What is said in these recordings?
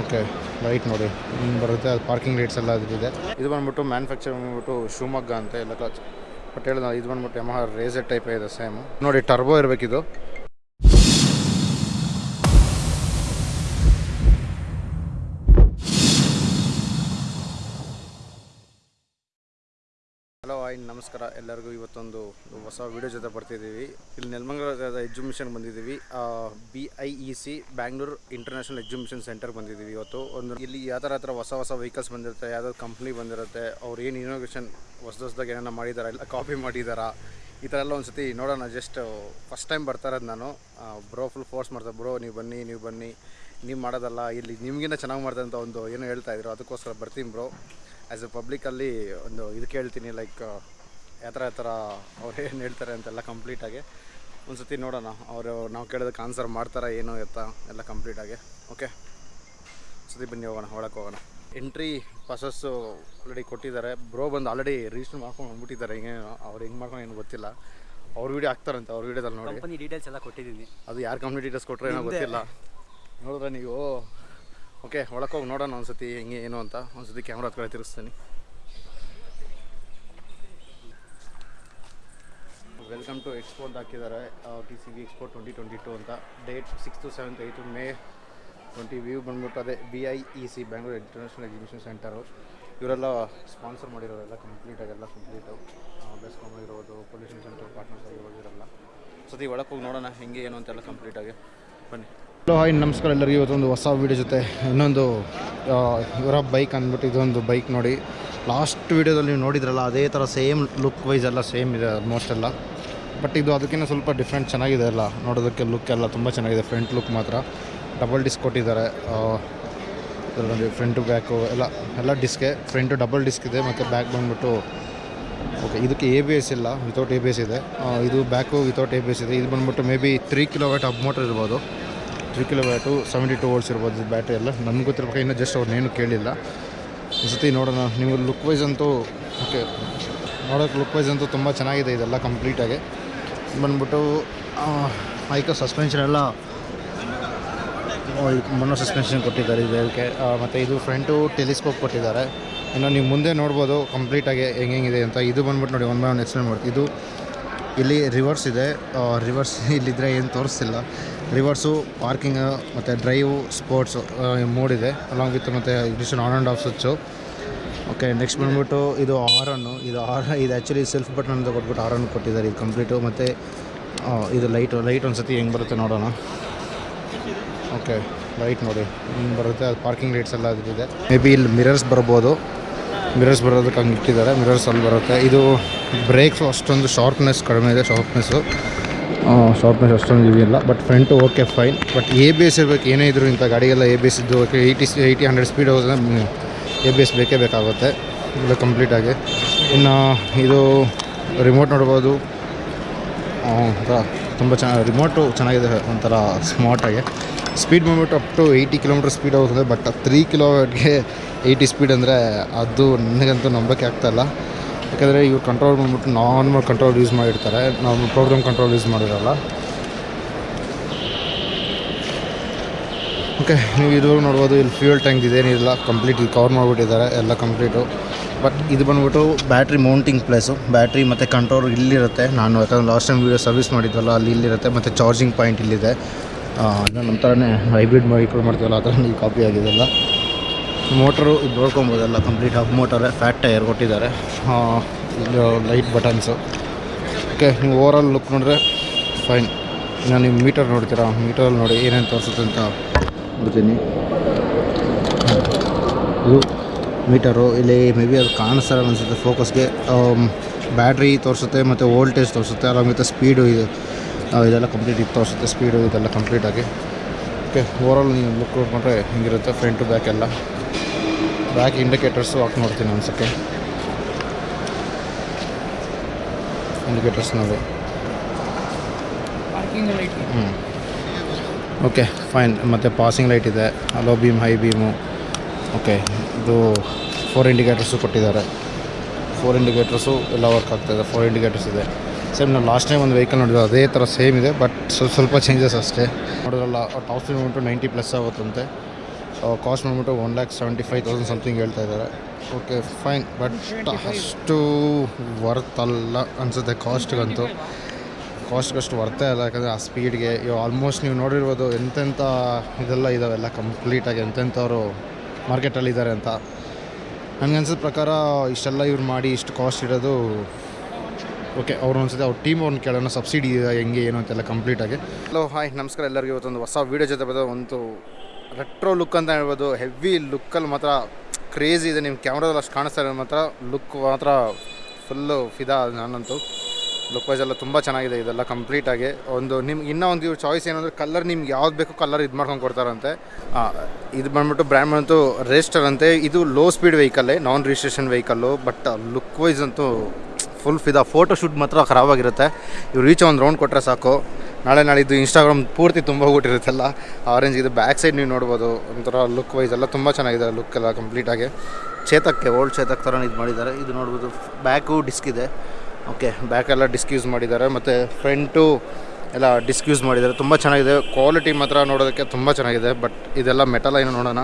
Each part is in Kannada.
ಓಕೆ ಲೈಟ್ ನೋಡಿ. ಹಿಂಗೆ ಬರುತ್ತೆ, ಅದು ಪಾರ್ಕಿಂಗ್ ರೇಟ್ಸ್ ಎಲ್ಲ ಅದಿದೆ ಇದು. ಬಂದ್ಬಿಟ್ಟು ಮ್ಯಾನುಫ್ಯಾಕ್ಚರ್ ಬಂದ್ಬಿಟ್ಟು ಶಿವಮೊಗ್ಗ ಅಂತ, ಎಲ್ಲ ಬಟ್ ಹೇಳಿದ, ಇದು ಬಂದ್ಬಿಟ್ಟು ಯಮಹ ರೇಸರ್ ಟೈಪ್ ಇದೆ ಸೇಮ್ ನೋಡಿ ಟರ್ಬೋ ಇರಬೇಕಿದು. ನಮಸ್ಕಾರ, ಎಲ್ಲರಿಗೂ ಇವತ್ತೊಂದು ಹೊಸ ವಿಡಿಯೋ ಜೊತೆ ಬರ್ತಿದ್ದೀವಿ. ಇಲ್ಲಿ ನೆಲಮಂಗಲದ ಎಕ್ಸಿಬಿಷನ್ ಬಂದಿದ್ದೀವಿ. B I E C Bangalore international exhibition centre ಬಂದಿದ್ದೀವಿ ಇವತ್ತು. ಒಂದು, ಇಲ್ಲಿ ಯಾವ ಥರ ಹೊಸ ಹೊಸ ವೆಹಿಕಲ್ಸ್ ಬಂದಿರುತ್ತೆ ಯಾವ್ದಾದ್ರು ಕಂಪ್ನಿ ಬಂದಿರುತ್ತೆ, ಅವ್ರು ಏನು ಇನೋವೇಷನ್ ಹೊಸ ಹೊಸದಾಗಿ ಏನಾರ ಮಾಡಿದಾರ, ಇಲ್ಲ ಕಾಪಿ ಮಾಡಿದಾರ, ಈ ಥರ ಎಲ್ಲ ಒಂದು ಸತಿ ನೋಡೋಣ. ಜಸ್ಟ್ ಫಸ್ಟ್ ಟೈಮ್ ಬರ್ತಾ ಇರೋದು ನಾನು. ಬ್ರೋ ಫುಲ್ ಫೋರ್ಸ್ ಮಾಡ್ತಾರೆ. ಬ್ರೋ ನೀವು ಬನ್ನಿ ನೀವು ಬನ್ನಿ, ನೀವು ಮಾಡೋದಲ್ಲ, ಇಲ್ಲಿ ನಿಮಗಿನ್ನ ಚೆನ್ನಾಗಿ ಮಾಡ್ತಾರೆ ಅಂತ ಒಂದು ಏನೋ ಹೇಳ್ತಾ ಇದ್ರು. ಅದಕ್ಕೋಸ್ಕರ ಬರ್ತೀನಿ ಬ್ರೋ ಆ್ಯಸ್ ಎ ಪಬ್ಲಿಕಲ್ಲಿ ಒಂದು ಇದು ಕೇಳ್ತೀನಿ ಲೈಕ್ ಯಾವ ಥರ ಯಾವ ಥರ ಅವ್ರು ಏನು ಹೇಳ್ತಾರೆ ಅಂತೆಲ್ಲ ಕಂಪ್ಲೀಟಾಗಿ ಒಂದು ಸತಿ ನೋಡೋಣ. ಅವರು ನಾವು ಕೇಳೋದಕ್ಕೆ ಆನ್ಸರ್ ಮಾಡ್ತಾರೆ ಏನು ಎತ್ತ ಎಲ್ಲ ಕಂಪ್ಲೀಟಾಗಿ ಓಕೆ ಸತಿ ಬನ್ನಿ ಹೋಗೋಣ ಒಳಕ್ಕೆ ಹೋಗೋಣ. ಎಂಟ್ರಿ ಪಾಸಸ್ಸು ಆಲ್ರೆಡಿ ಕೊಟ್ಟಿದ್ದಾರೆ. ಬ್ರೋ ಬಂದು ಆಲ್ರೆಡಿ ರಿಜಿಸ್ಟರ್ ಮಾಡ್ಕೊಂಡು ಬಂದ್ಬಿಟ್ಟಿದ್ದಾರೆ. ಹಿಂಗೆ ಅವ್ರು ಹೆಂಗೆ ಮಾಡ್ಕೊಂಡು ಏನು ಗೊತ್ತಿಲ್ಲ. ಅವ್ರ ವೀಡಿಯೋ ಹಾಕ್ತಾರಂತೆ ಅವ್ರ ವೀಡಿಯೋದಲ್ಲಿ ನೋಡಿ. ಕಂಪನಿ ಡೀಟೇಲ್ಸ್ ಎಲ್ಲ ಕೊಟ್ಟಿದ್ದೀನಿ. ಅದು ಯಾರು ಕಂಪ್ನಿ ಡೀಟೇಲ್ಸ್ ಕೊಟ್ಟರೆ ಏನೋ ಗೊತ್ತಿಲ್ಲ. ನೋಡಿದ್ರೆ ನೀವು ಓಕೆ ಒಳಕ್ಕೆ ಹೋಗಿ ನೋಡೋಣ ಒಂದ್ಸತಿ ಹೆಂಗೆ ಏನು ಅಂತ. ಒಂದ್ಸತಿ ಕ್ಯಾಮ್ರಾ ಹತ್ರ ತಿರುಗಿಸ್ತೀನಿ. ವೆಲ್ಕಮ್ ಟು ಎಕ್ಸ್ಪೋ ಅಂತ ಹಾಕಿದ್ದಾರೆ. T C V expo twenty twenty two ಅಂತ date six to seventh eighth May twenty view ಬಂದ್ಬಿಟ್ಟು ಅದೇ B I E C Bangalore international exhibition centre ಇವರೆಲ್ಲ ಸ್ಪಾನ್ಸರ್ ಮಾಡಿರೋರೆಲ್ಲ ಕಂಪ್ಲೀಟಾಗೆಲ್ಲ ಕಂಪ್ಲೀಟು ಬೆಸ್ಕಾಮ್ ಆಗಿರ್ಬೋದು ಪೊಲ್ಯೂಷನ್ ಸೆಂಟರ್ ಪಾರ್ಟ್ನರ್ಸ್ ಆಗಿರ್ಬೋದು ಇವರೆಲ್ಲ. ಸತಿ ಒಳಗೆ ಹೋಗಿ ನೋಡೋಣ ಹೆಂಗೆ ಏನು ಅಂತೆಲ್ಲ ಕಂಪ್ಲೀಟಾಗಿ ಬನ್ನಿ. ಹಲೋ ಹಾಯ್ ನಮಸ್ಕಾರ ಎಲ್ಲರಿಗೂ. ಇವತ್ತೊಂದು ಹೊಸ ವೀಡಿಯೋ ಜೊತೆ ಇನ್ನೊಂದು ಇವರ ಬೈಕ್ ಅಂದ್ಬಿಟ್ಟು ಇದೊಂದು ಬೈಕ್ ನೋಡಿ. ಲಾಸ್ಟ್ ವೀಡಿಯೋದಲ್ಲಿ ನೀವು ನೋಡಿದ್ರಲ್ಲ, ಅದೇ ಥರ ಸೇಮ್ ಲುಕ್ ವೈಸ್ ಎಲ್ಲ ಸೇಮ್ ಇದೆ ಆಲ್ಮೋಸ್ಟ್ ಎಲ್ಲ. ಬಟ್ ಇದು ಅದಕ್ಕಿಂತ ಸ್ವಲ್ಪ ಡಿಫ್ರೆಂಟ್ ಚೆನ್ನಾಗಿದೆ ಎಲ್ಲ ನೋಡೋದಕ್ಕೆ ಲುಕ್ ಎಲ್ಲ ತುಂಬ ಚೆನ್ನಾಗಿದೆ. ಫ್ರಂಟ್ ಲುಕ್ ಮಾತ್ರ. ಡಬಲ್ ಡಿಸ್ಕ್ ಕೊಟ್ಟಿದ್ದಾರೆ. ಇದರಲ್ಲಿ ಫ್ರಂಟು ಬ್ಯಾಕು ಎಲ್ಲ ಎಲ್ಲ ಡಿಸ್ಕೆ ಫ್ರಂಟು ಡಬಲ್ ಡಿಸ್ಕ್ ಇದೆ, ಮತ್ತು ಬ್ಯಾಕ್ ಬಂದುಬಿಟ್ಟು ಓಕೆ ಇದಕ್ಕೆ ಎ ಬಿ ಎಸ್ ಇಲ್ಲ ವಿತೌಟ್ ಎ ಬಿ ಎಸ್ ಇದೆ. ಇದು back without A B S ಇದೆ. ಇದು ಬಂದ್ಬಿಟ್ಟು maybe three kilowatt up motor ಇರ್ಬೋದು. Three kilowatt seventy two volts ಇರ್ಬೋದು ಇದು ಬ್ಯಾಟ್ರಿ ಎಲ್ಲ. ನಮ್ಗೆ ಗೊತ್ತಿರ್ಬೇಕು, ಇನ್ನೂ ಜಸ್ಟ್ ಅವ್ರನ್ನೇನು ಕೇಳಿಲ್ಲ. ಈ ಸತಿ ನೋಡೋಣ. ನೀವು ಲುಕ್ ವೈಸ್ ಅಂತೂ ಓಕೆ ನೋಡೋಕ್ಕೆ ಲುಕ್ ವೈಸ್ ಅಂತೂ ತುಂಬ ಚೆನ್ನಾಗಿದೆ ಇದೆಲ್ಲ ಕಂಪ್ಲೀಟಾಗಿ ಬಂದ್ಬಿಟ್ಟು ಐಕ ಸಸ್ಪೆನ್ಷನ್ ಎಲ್ಲ ಮಣ್ಣು ಸಸ್ಪೆನ್ಷನ್ ಕೊಟ್ಟಿದ್ದಾರೆ ಇದಕ್ಕೆ ಮತ್ತು ಇದು ಫ್ರಂಟು ಟೆಲಿಸ್ಕೋಪ್ ಕೊಟ್ಟಿದ್ದಾರೆ. ಇನ್ನು ನೀವು ಮುಂದೆ ನೋಡ್ಬೋದು ಕಂಪ್ಲೀಟಾಗಿ ಹೆಂಗೆ ಹೆಂಗಿದೆ ಅಂತ. ಇದು ಬಂದ್ಬಿಟ್ಟು ನೋಡಿ ಒನ್ ಬೈ ಒನ್ ಎಕ್ಸ್ಪ್ಲೇನ್ ಮಾಡ್ತೀವಿ ಇದು ಇಲ್ಲಿ ರಿವರ್ಸ್ ಇದೆ. ರಿವರ್ಸ್ ಇಲ್ಲಿದ್ದರೆ ಏನು ತೋರಿಸ್ತಿಲ್ಲ. ರಿವರ್ಸು ಪಾರ್ಕಿಂಗ್ ಮತ್ತು ಡ್ರೈವು ಸ್ಪೋರ್ಟ್ಸು ಮೂಡಿದೆ ಅಲಾಂಗ್ ವಿತ್ ಮತ್ತು edition on and off switch okay next ಬಂದ್ಬಿಟ್ಟು ಇದು ಆರನ್ನು ಇದು ಆರ್ ಇದು ಆ್ಯಕ್ಚುಲಿ ಸೆಲ್ಫ್ ಬಟನ್ ಅಂತ ಕೊಟ್ಬಿಟ್ಟು ಆರನ್ನು ಕೊಟ್ಟಿದ್ದಾರೆ, ಇದು ಕಂಪ್ಲೀಟು ಮತ್ತು ಇದು ಲೈಟು ಲೈಟ್ ಒಂದು ಸತಿ ಹೆಂಗೆ ಬರುತ್ತೆ ನೋಡೋಣ. ಓಕೆ ಲೈಟ್ ನೋಡಿ, ಹಿಂಗೆ ಬರುತ್ತೆ, ಅದು ಪಾರ್ಕಿಂಗ್ ಲೈಟ್ಸ್ ಎಲ್ಲ ಅದಿದೆ ಮೇ ಬಿ ಇಲ್ಲಿ ಮಿರರ್ಸ್ ಬರ್ಬೋದು. ಮಿರರ್ಸ್ ಬರೋದಕ್ಕೆ ಹಂಗೆ ಇಟ್ಟಿದ್ದಾರೆ ಮಿರರ್ಸ್ ಅಲ್ಲಿ ಬರುತ್ತೆ. ಇದು ಬ್ರೇಕ್ಸ್ ಅಷ್ಟೊಂದು ಶಾರ್ಪ್ನೆಸ್ ಕಡಿಮೆ ಇದೆ ಶಾರ್ಪ್ನೆಸ್ಸು ಶಾರ್ಪ್ನೆಸ್ ಅಷ್ಟೊಂದು ಇದಿಲ್ಲ but front okay fine but A B S ಇರಬೇಕು, ಏನೇ ಇದ್ರು ಇಂಥ ಗಾಡಿಗೆಲ್ಲ ಎ ಬಿ ಎಸ್ ಇದ್ದು okay eighty eighty hundred speed ಹೋದ್ರೆ ಎ ಬಿ ಎಸ್ ಬೇಕೇ ಬೇಕಾಗುತ್ತೆ, ಇದು ಕಂಪ್ಲೀಟಾಗಿ ಇನ್ನು ಇದು ರಿಮೋಟ್ ನೋಡ್ಬೋದು. ತುಂಬ ಚೆನ್ನಾಗಿ ರಿಮೋಟು ಚೆನ್ನಾಗಿದೆ, ಒಂಥರ ಸ್ಮಾರ್ಟಾಗಿ ಸ್ಪೀಡ್ ಬಂದ್ಬಿಟ್ಟು up to eighty kilometre speed ಹೋಗ್ತದೆ ಬಟ್ ತ್ರೀ ಕಿಲೋಮೀಟ್ಗೆ ಏಯ್ಟಿ ಸ್ಪೀಡ್ ಅಂದರೆ ಅದು ನನಗಂತೂ ನಂಬಕ್ಕೆ ಆಗ್ತಾಯಿಲ್ಲ ಯಾಕಂದರೆ ಇವ್ರು ಕಂಟ್ರೋಲ್ ಬಂದ್ಬಿಟ್ಟು ನಾರ್ಮಲ್ ಕಂಟ್ರೋಲ್ ಯೂಸ್ ಮಾಡಿರ್ತಾರೆ ನಾವು ಪ್ರೋಗ್ರಾಮ್ ಕಂಟ್ರೋಲ್ ಯೂಸ್ ಮಾಡಿರಲ್ಲ. ಓಕೆ, ನೀವು ಇದುವರೆಗೂ ನೋಡ್ಬೋದು, ಇಲ್ಲಿ ಫ್ಯೂಯಲ್ ಟ್ಯಾಂಕ್ ಇದೇನಿಲ್ಲ ಕಂಪ್ಲೀಟ್ ಇಲ್ಲಿ ಕವರ್ ಮಾಡಿಬಿಟ್ಟಿದ್ದಾರೆ, ಎಲ್ಲ ಕಂಪ್ಲೀಟು ಬಟ್ ಇದು ಬಂದ್ಬಿಟ್ಟು ಬ್ಯಾಟ್ರಿ ಮೌಂಟಿಂಗ್ ಪ್ಲೇಸು ಬ್ಯಾಟ್ರಿ ಮತ್ತು ಕಂಟ್ರೋಲ್ ಇಲ್ಲಿರುತ್ತೆ. ನಾನು ಯಾಕಂದ್ರೆ ಲಾಸ್ಟ್ ಟೈಮ್ ವೀಡಿಯೋ ಸರ್ವಿಸ್ ಮಾಡಿದ್ದಲ್ಲ ಅಲ್ಲಿ ಇಲ್ಲಿರುತ್ತೆ, ಮತ್ತು ಚಾರ್ಜಿಂಗ್ ಪಾಯಿಂಟ್ ಇಲ್ಲಿದೆ. ನಮ್ಮ ಥರನೇ ಹೈಬ್ರಿಡ್ ವೆಹಿಕಲ್ ಮಾಡ್ತೀವಲ್ಲ, ಆ ಥರ ಈ ಕಾಪಿ ಆಗಿದೆಲ್ಲ ಮೋಟ್ರು ಇದು ನೋಡ್ಕೊಬೋದಲ್ಲ ಕಂಪ್ಲೀಟ್ ಹಾಫ್ ಮೋಟರೇ ಫ್ಯಾಟ್ ಟೈರ್ ಕೊಟ್ಟಿದ್ದಾರೆ. ಇಲ್ಲಿ ಲೈಟ್ ಬಟನ್ಸು ಓಕೆ, ನೀವು ಓವರಾಲ್ ಲುಕ್ ನೋಡಿದ್ರೆ ಫೈನ್ ನಾನು ನೀವು ಮೀಟರ್ ನೋಡ್ತೀರಾ? ಮೀಟರಲ್ಲಿ ನೋಡಿ ಏನೇನು ತೋರಿಸುತ್ತೆ ಅಂತ. ಬಿಡ್ತೀನಿ ಇದು ಮೀಟರು ಇಲ್ಲಿ ಮೇ ಬಿ ಅದು ಕಾಣಿಸ್ತಾರೆ ಅನಿಸುತ್ತೆ ಫೋಕಸ್ಗೆ ಬ್ಯಾಟ್ರಿ ತೋರಿಸುತ್ತೆ ಮತ್ತು ವೋಲ್ಟೇಜ್ ತೋರಿಸುತ್ತೆ ಅಲ್ಲ ಮತ್ತು ಸ್ಪೀಡು ಇದು. ಇದೆಲ್ಲ ಕಂಪ್ಲೀಟ್ ಇದು ತೋರಿಸುತ್ತೆ ಸ್ಪೀಡು ಇದೆಲ್ಲ ಕಂಪ್ಲೀಟಾಗಿ ಓಕೆ ಓವರಾಲ್ ನೀವು ಲುಕ್ ನೋಡಿಕೊಂಡ್ರೆ ಹಿಂಗಿರುತ್ತೆ ಫ್ರಂಟು ಬ್ಯಾಕ್ ಎಲ್ಲ. ಬ್ಯಾಕ್ ಇಂಡಿಕೇಟರ್ಸು ಹಾಕಿ ನೋಡ್ತೀನಿ ಅನ್ಸಕ್ಕೆ ಇಂಡಿಕೇಟರ್ಸ್ ನೋಡಿ ಹ್ಞೂ ಓಕೆ ಫೈನ್ ಮತ್ತು ಪಾಸಿಂಗ್ ಲೈಟ್ ಇದೆ. Low beam high beam okay ಇದು ಫೋರ್ ಇಂಡಿಕೇಟರ್ಸು ಕೊಟ್ಟಿದ್ದಾರೆ. ಫೋರ್ ಇಂಡಿಕೇಟರ್ಸು ಎಲ್ಲ ವರ್ಕ್ ಆಗ್ತಾಯಿದೆ ಫೋರ್ ಇಂಡಿಕೇಟರ್ಸ್ ಇದೆ. ಸೇಮ್ ನಾವು ಲಾಸ್ಟ್ ಟೈಮ್ ಒಂದು ವೆಹಿಕಲ್ ನೋಡಿದ್ವಿ, ಅದೇ ಥರ ಸೇಮ್ ಇದೆ ಬಟ್ ಸ್ವಲ್ಪ ಸ್ವಲ್ಪ ಚೇಂಜಸ್ ಅಷ್ಟೇ. ನೋಡಿದ್ರಲ್ಲ ಟಾಪ್ ಸ್ಪೀಡ್ ಬಂದ್ಬಿಟ್ಟು ನೈಂಟಿ ಪ್ಲಸ್ ಆಗುತ್ತಂತೆ. ಕಾಸ್ಟ್ ಬಂದ್ಬಿಟ್ಟು one lakh seventy five thousand something ಹೇಳ್ತಾ ಇದ್ದಾರೆ. ಓಕೆ ಫೈನ್ ಬಟ್ ಅಷ್ಟು ವರ್ತ್ ಅಲ್ಲ ಅನಿಸುತ್ತೆ ಕಾಸ್ಟ್ಗಂತೂ ಕಾಸ್ಟ್ಗಷ್ಟು ವರ್ತೆ ಅಲ್ಲ, ಯಾಕಂದರೆ ಆ ಸ್ಪೀಡ್ಗೆ ಇವಾಗ ಆಲ್ಮೋಸ್ಟ್ ನೀವು ನೋಡಿರ್ಬೋದು ಎಂತೆಂಥ ಇದೆಲ್ಲ ಇದಾವೆಲ್ಲ ಕಂಪ್ಲೀಟಾಗಿ ಎಂತೆಂಥವ್ರು ಮಾರ್ಕೆಟಲ್ಲಿ ಇದ್ದಾರೆ ಅಂತ. ನನಗೆ ಅನ್ಸಿದ ಪ್ರಕಾರ ಇಷ್ಟೆಲ್ಲ ಇವ್ರು ಮಾಡಿ ಇಷ್ಟು ಕಾಸ್ಟ್ ಇರೋದು ಓಕೆ ಅವ್ರು ಅನ್ಸುತ್ತೆ ಅವ್ರ ಟೀಮ್ ಅವ್ರನ್ನ ಕೇಳೋಣ ಸಬ್ಸಿಡಿ ಹೆಂಗೆ, ಏನು ಅಂತೆಲ್ಲ ಕಂಪ್ಲೀಟಾಗಿ ಹಲೋ ಹಾಯ್ ನಮಸ್ಕಾರ ಎಲ್ಲರಿಗೂ. ಇವತ್ತೊಂದು ಹೊಸ ವೀಡಿಯೋ ಜೊತೆ ಬರೋದು ಒಂದು ರೆಟ್ರೋ ಲುಕ್ ಅಂತ ಹೇಳ್ಬೋದು. ಹೆವಿ ಲುಕ್ಕಲ್ಲಿ ಮಾತ್ರ ಕ್ರೇಜಿ ಇದೆ. ನಿಮ್ಮ ಕ್ಯಾಮ್ರಾದಲ್ಲಿ ಅಷ್ಟು ಕಾಣಿಸ್ತಾ ಇರೋದು ಮಾತ್ರ ಲುಕ್ ಮಾತ್ರ ಫುಲ್ಲು ಫಿದಾ ನಾನಂತೂ. ಲುಕ್ ವೈಸ್ ಎಲ್ಲ ತುಂಬ ಚೆನ್ನಾಗಿದೆ ಇದೆಲ್ಲ ಕಂಪ್ಲೀಟಾಗಿ ಒಂದು ನಿಮ್ಗೆ ಇನ್ನೂ ಒಂದು ಚಾಯ್ಸ್ ಏನಂದ್ರೆ ಕಲರ್ ನಿಮ್ಗೆ ಯಾವ್ದು ಬೇಕು ಕಲರ್ ಇದು ಮಾಡ್ಕೊಂಡು ಕೊಡ್ತಾರಂತೆ. ಇದು ಬಂದ್ಬಿಟ್ಟು ಬ್ರ್ಯಾಂಡ್ ಬಂತು ರೇಸ್ಟರ್ ಅಂತೆ. ಇದು low speed ವೆಹಿಕಲ್ಲೇ non registration vehicle but look wise ಅಂತೂ ಫುಲ್ ಫಿದಾ ಫೋಟೋ ಶೂಟ್ ಮಾತ್ರ ಖರಾಬಾಗಿರುತ್ತೆ. ಇವ್ರು ರೀಚ್ ಒಂದು ರೌಂಡ್ ಕೊಟ್ಟರೆ ಸಾಕು. ನಾಳೆ ನಾಳಿದ್ದು ಇನ್ಸ್ಟಾಗ್ರಾಮ್ ಪೂರ್ತಿ ತುಂಬ ಹೋಗ್ಬಿಟ್ಟಿರುತ್ತಲ್ಲ ಆರೆಂಜ್ ಇದು ಬ್ಯಾಕ್ ಸೈಡ್ ನೀವು ನೋಡ್ಬೋದು. ಒಂಥರ ಲುಕ್ ವೈಸ್ ಎಲ್ಲ ತುಂಬ ಚೆನ್ನಾಗಿದೆ ಲುಕ್ ಎಲ್ಲ ಕಂಪ್ಲೀಟಾಗಿ ಚೇತಕ್ಕೆ ಓಲ್ಡ್ ಚೇತಕ್ ಥರ ಇದು ಮಾಡಿದ್ದಾರೆ. ಇದು ನೋಡ್ಬೋದು ಬ್ಯಾಕು ಡಿಸ್ಕ್ ಇದೆ. ಓಕೆ ಬ್ಯಾಕೆಲ್ಲ ಡಿಸ್ಕ್ ಯೂಸ್ ಮಾಡಿದ್ದಾರೆ. ಮತ್ತು ಫ್ರಂಟು ಎಲ್ಲ ಡಿಸ್ಕ್ ಯೂಸ್ ಮಾಡಿದ್ದಾರೆ. ತುಂಬ ಚೆನ್ನಾಗಿದೆ. ಕ್ವಾಲಿಟಿ ಮಾತ್ರ ನೋಡೋದಕ್ಕೆ ತುಂಬ ಚೆನ್ನಾಗಿದೆ. ಬಟ್ ಇದೆಲ್ಲ ಮೆಟಲ್ ಏನು ನೋಡೋಣ.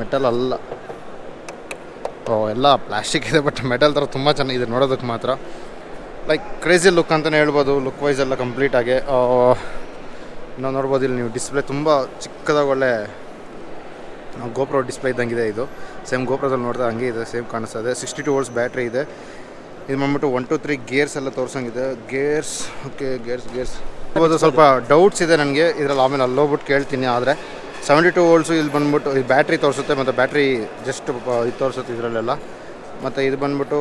ಮೆಟಲ್ ಅಲ್ಲ. ಓ, ಎಲ್ಲ ಪ್ಲಾಸ್ಟಿಕ್ ಇದೆ ಬಟ್ ಮೆಟಲ್ ಥರ ತುಂಬ ಚೆನ್ನಾಗಿದೆ ನೋಡೋದಕ್ಕೆ ಮಾತ್ರ. ಲೈಕ್ ಕ್ರೇಜಿ ಲುಕ್ ಅಂತಲೇ ಹೇಳ್ಬೋದು. ಲುಕ್ ವೈಸ್ ಎಲ್ಲ ಕಂಪ್ಲೀಟಾಗಿ ನಾವು ನೋಡ್ಬೋದು, ಇಲ್ಲಿ ನೀವು ಡಿಸ್ಪ್ಲೇ ತುಂಬ ಚಿಕ್ಕದಾಗ ಒಳ್ಳೆ ಗೋಪ್ರೋ ಡಿಸ್ಪ್ಲೇ ಇದ್ದಂಗಿದೆ ಇದು. ಸೇಮ್ ಗೋಪ್ರೋದಲ್ಲಿ ನೋಡಿದ್ರೆ ಹಂಗೆ ಇದೆ ಸೇಮ್ ಕಾಣಿಸ್ತದೆ ಸಿಕ್ಸ್ಟಿ ಟು ವೋಲ್ಟ್ಸ್ ಬ್ಯಾಟ್ರಿ ಇದೆ. ಇದು ಬಂದ್ಬಿಟ್ಟು ಒನ್ ಟು ತ್ರೀ ಗೇರ್ಸ್ ಎಲ್ಲ ತೋರ್ಸಂಗಿದೆ. ಗೇರ್ಸ್ ಓಕೆ ಗೇರ್ಸ್ ಗೇರ್ಸ್ ಸ್ವಲ್ಪ ಡೌಟ್ಸ್ ಇದೆ ನನಗೆ. ಇದರಲ್ಲಿ ಆಮೇಲೆ ಅಲ್ಲೋಗ್ಬಿಟ್ಟು ಕೇಳ್ತೀನಿ, ಆದರೆ ಸೆವೆಂಟಿ ಟು ವೋಲ್ಟ್ಸು ಇಲ್ಲಿ ಬಂದ್ಬಿಟ್ಟು ಇದು ಬ್ಯಾಟ್ರಿ ತೋರಿಸುತ್ತೆ, ಮತ್ತು ಬ್ಯಾಟ್ರಿ ಜಸ್ಟ್ ಇದು ತೋರಿಸುತ್ತೆ ಇದರಲ್ಲೆಲ್ಲ. ಮತ್ತು ಇದು ಬಂದ್ಬಿಟ್ಟು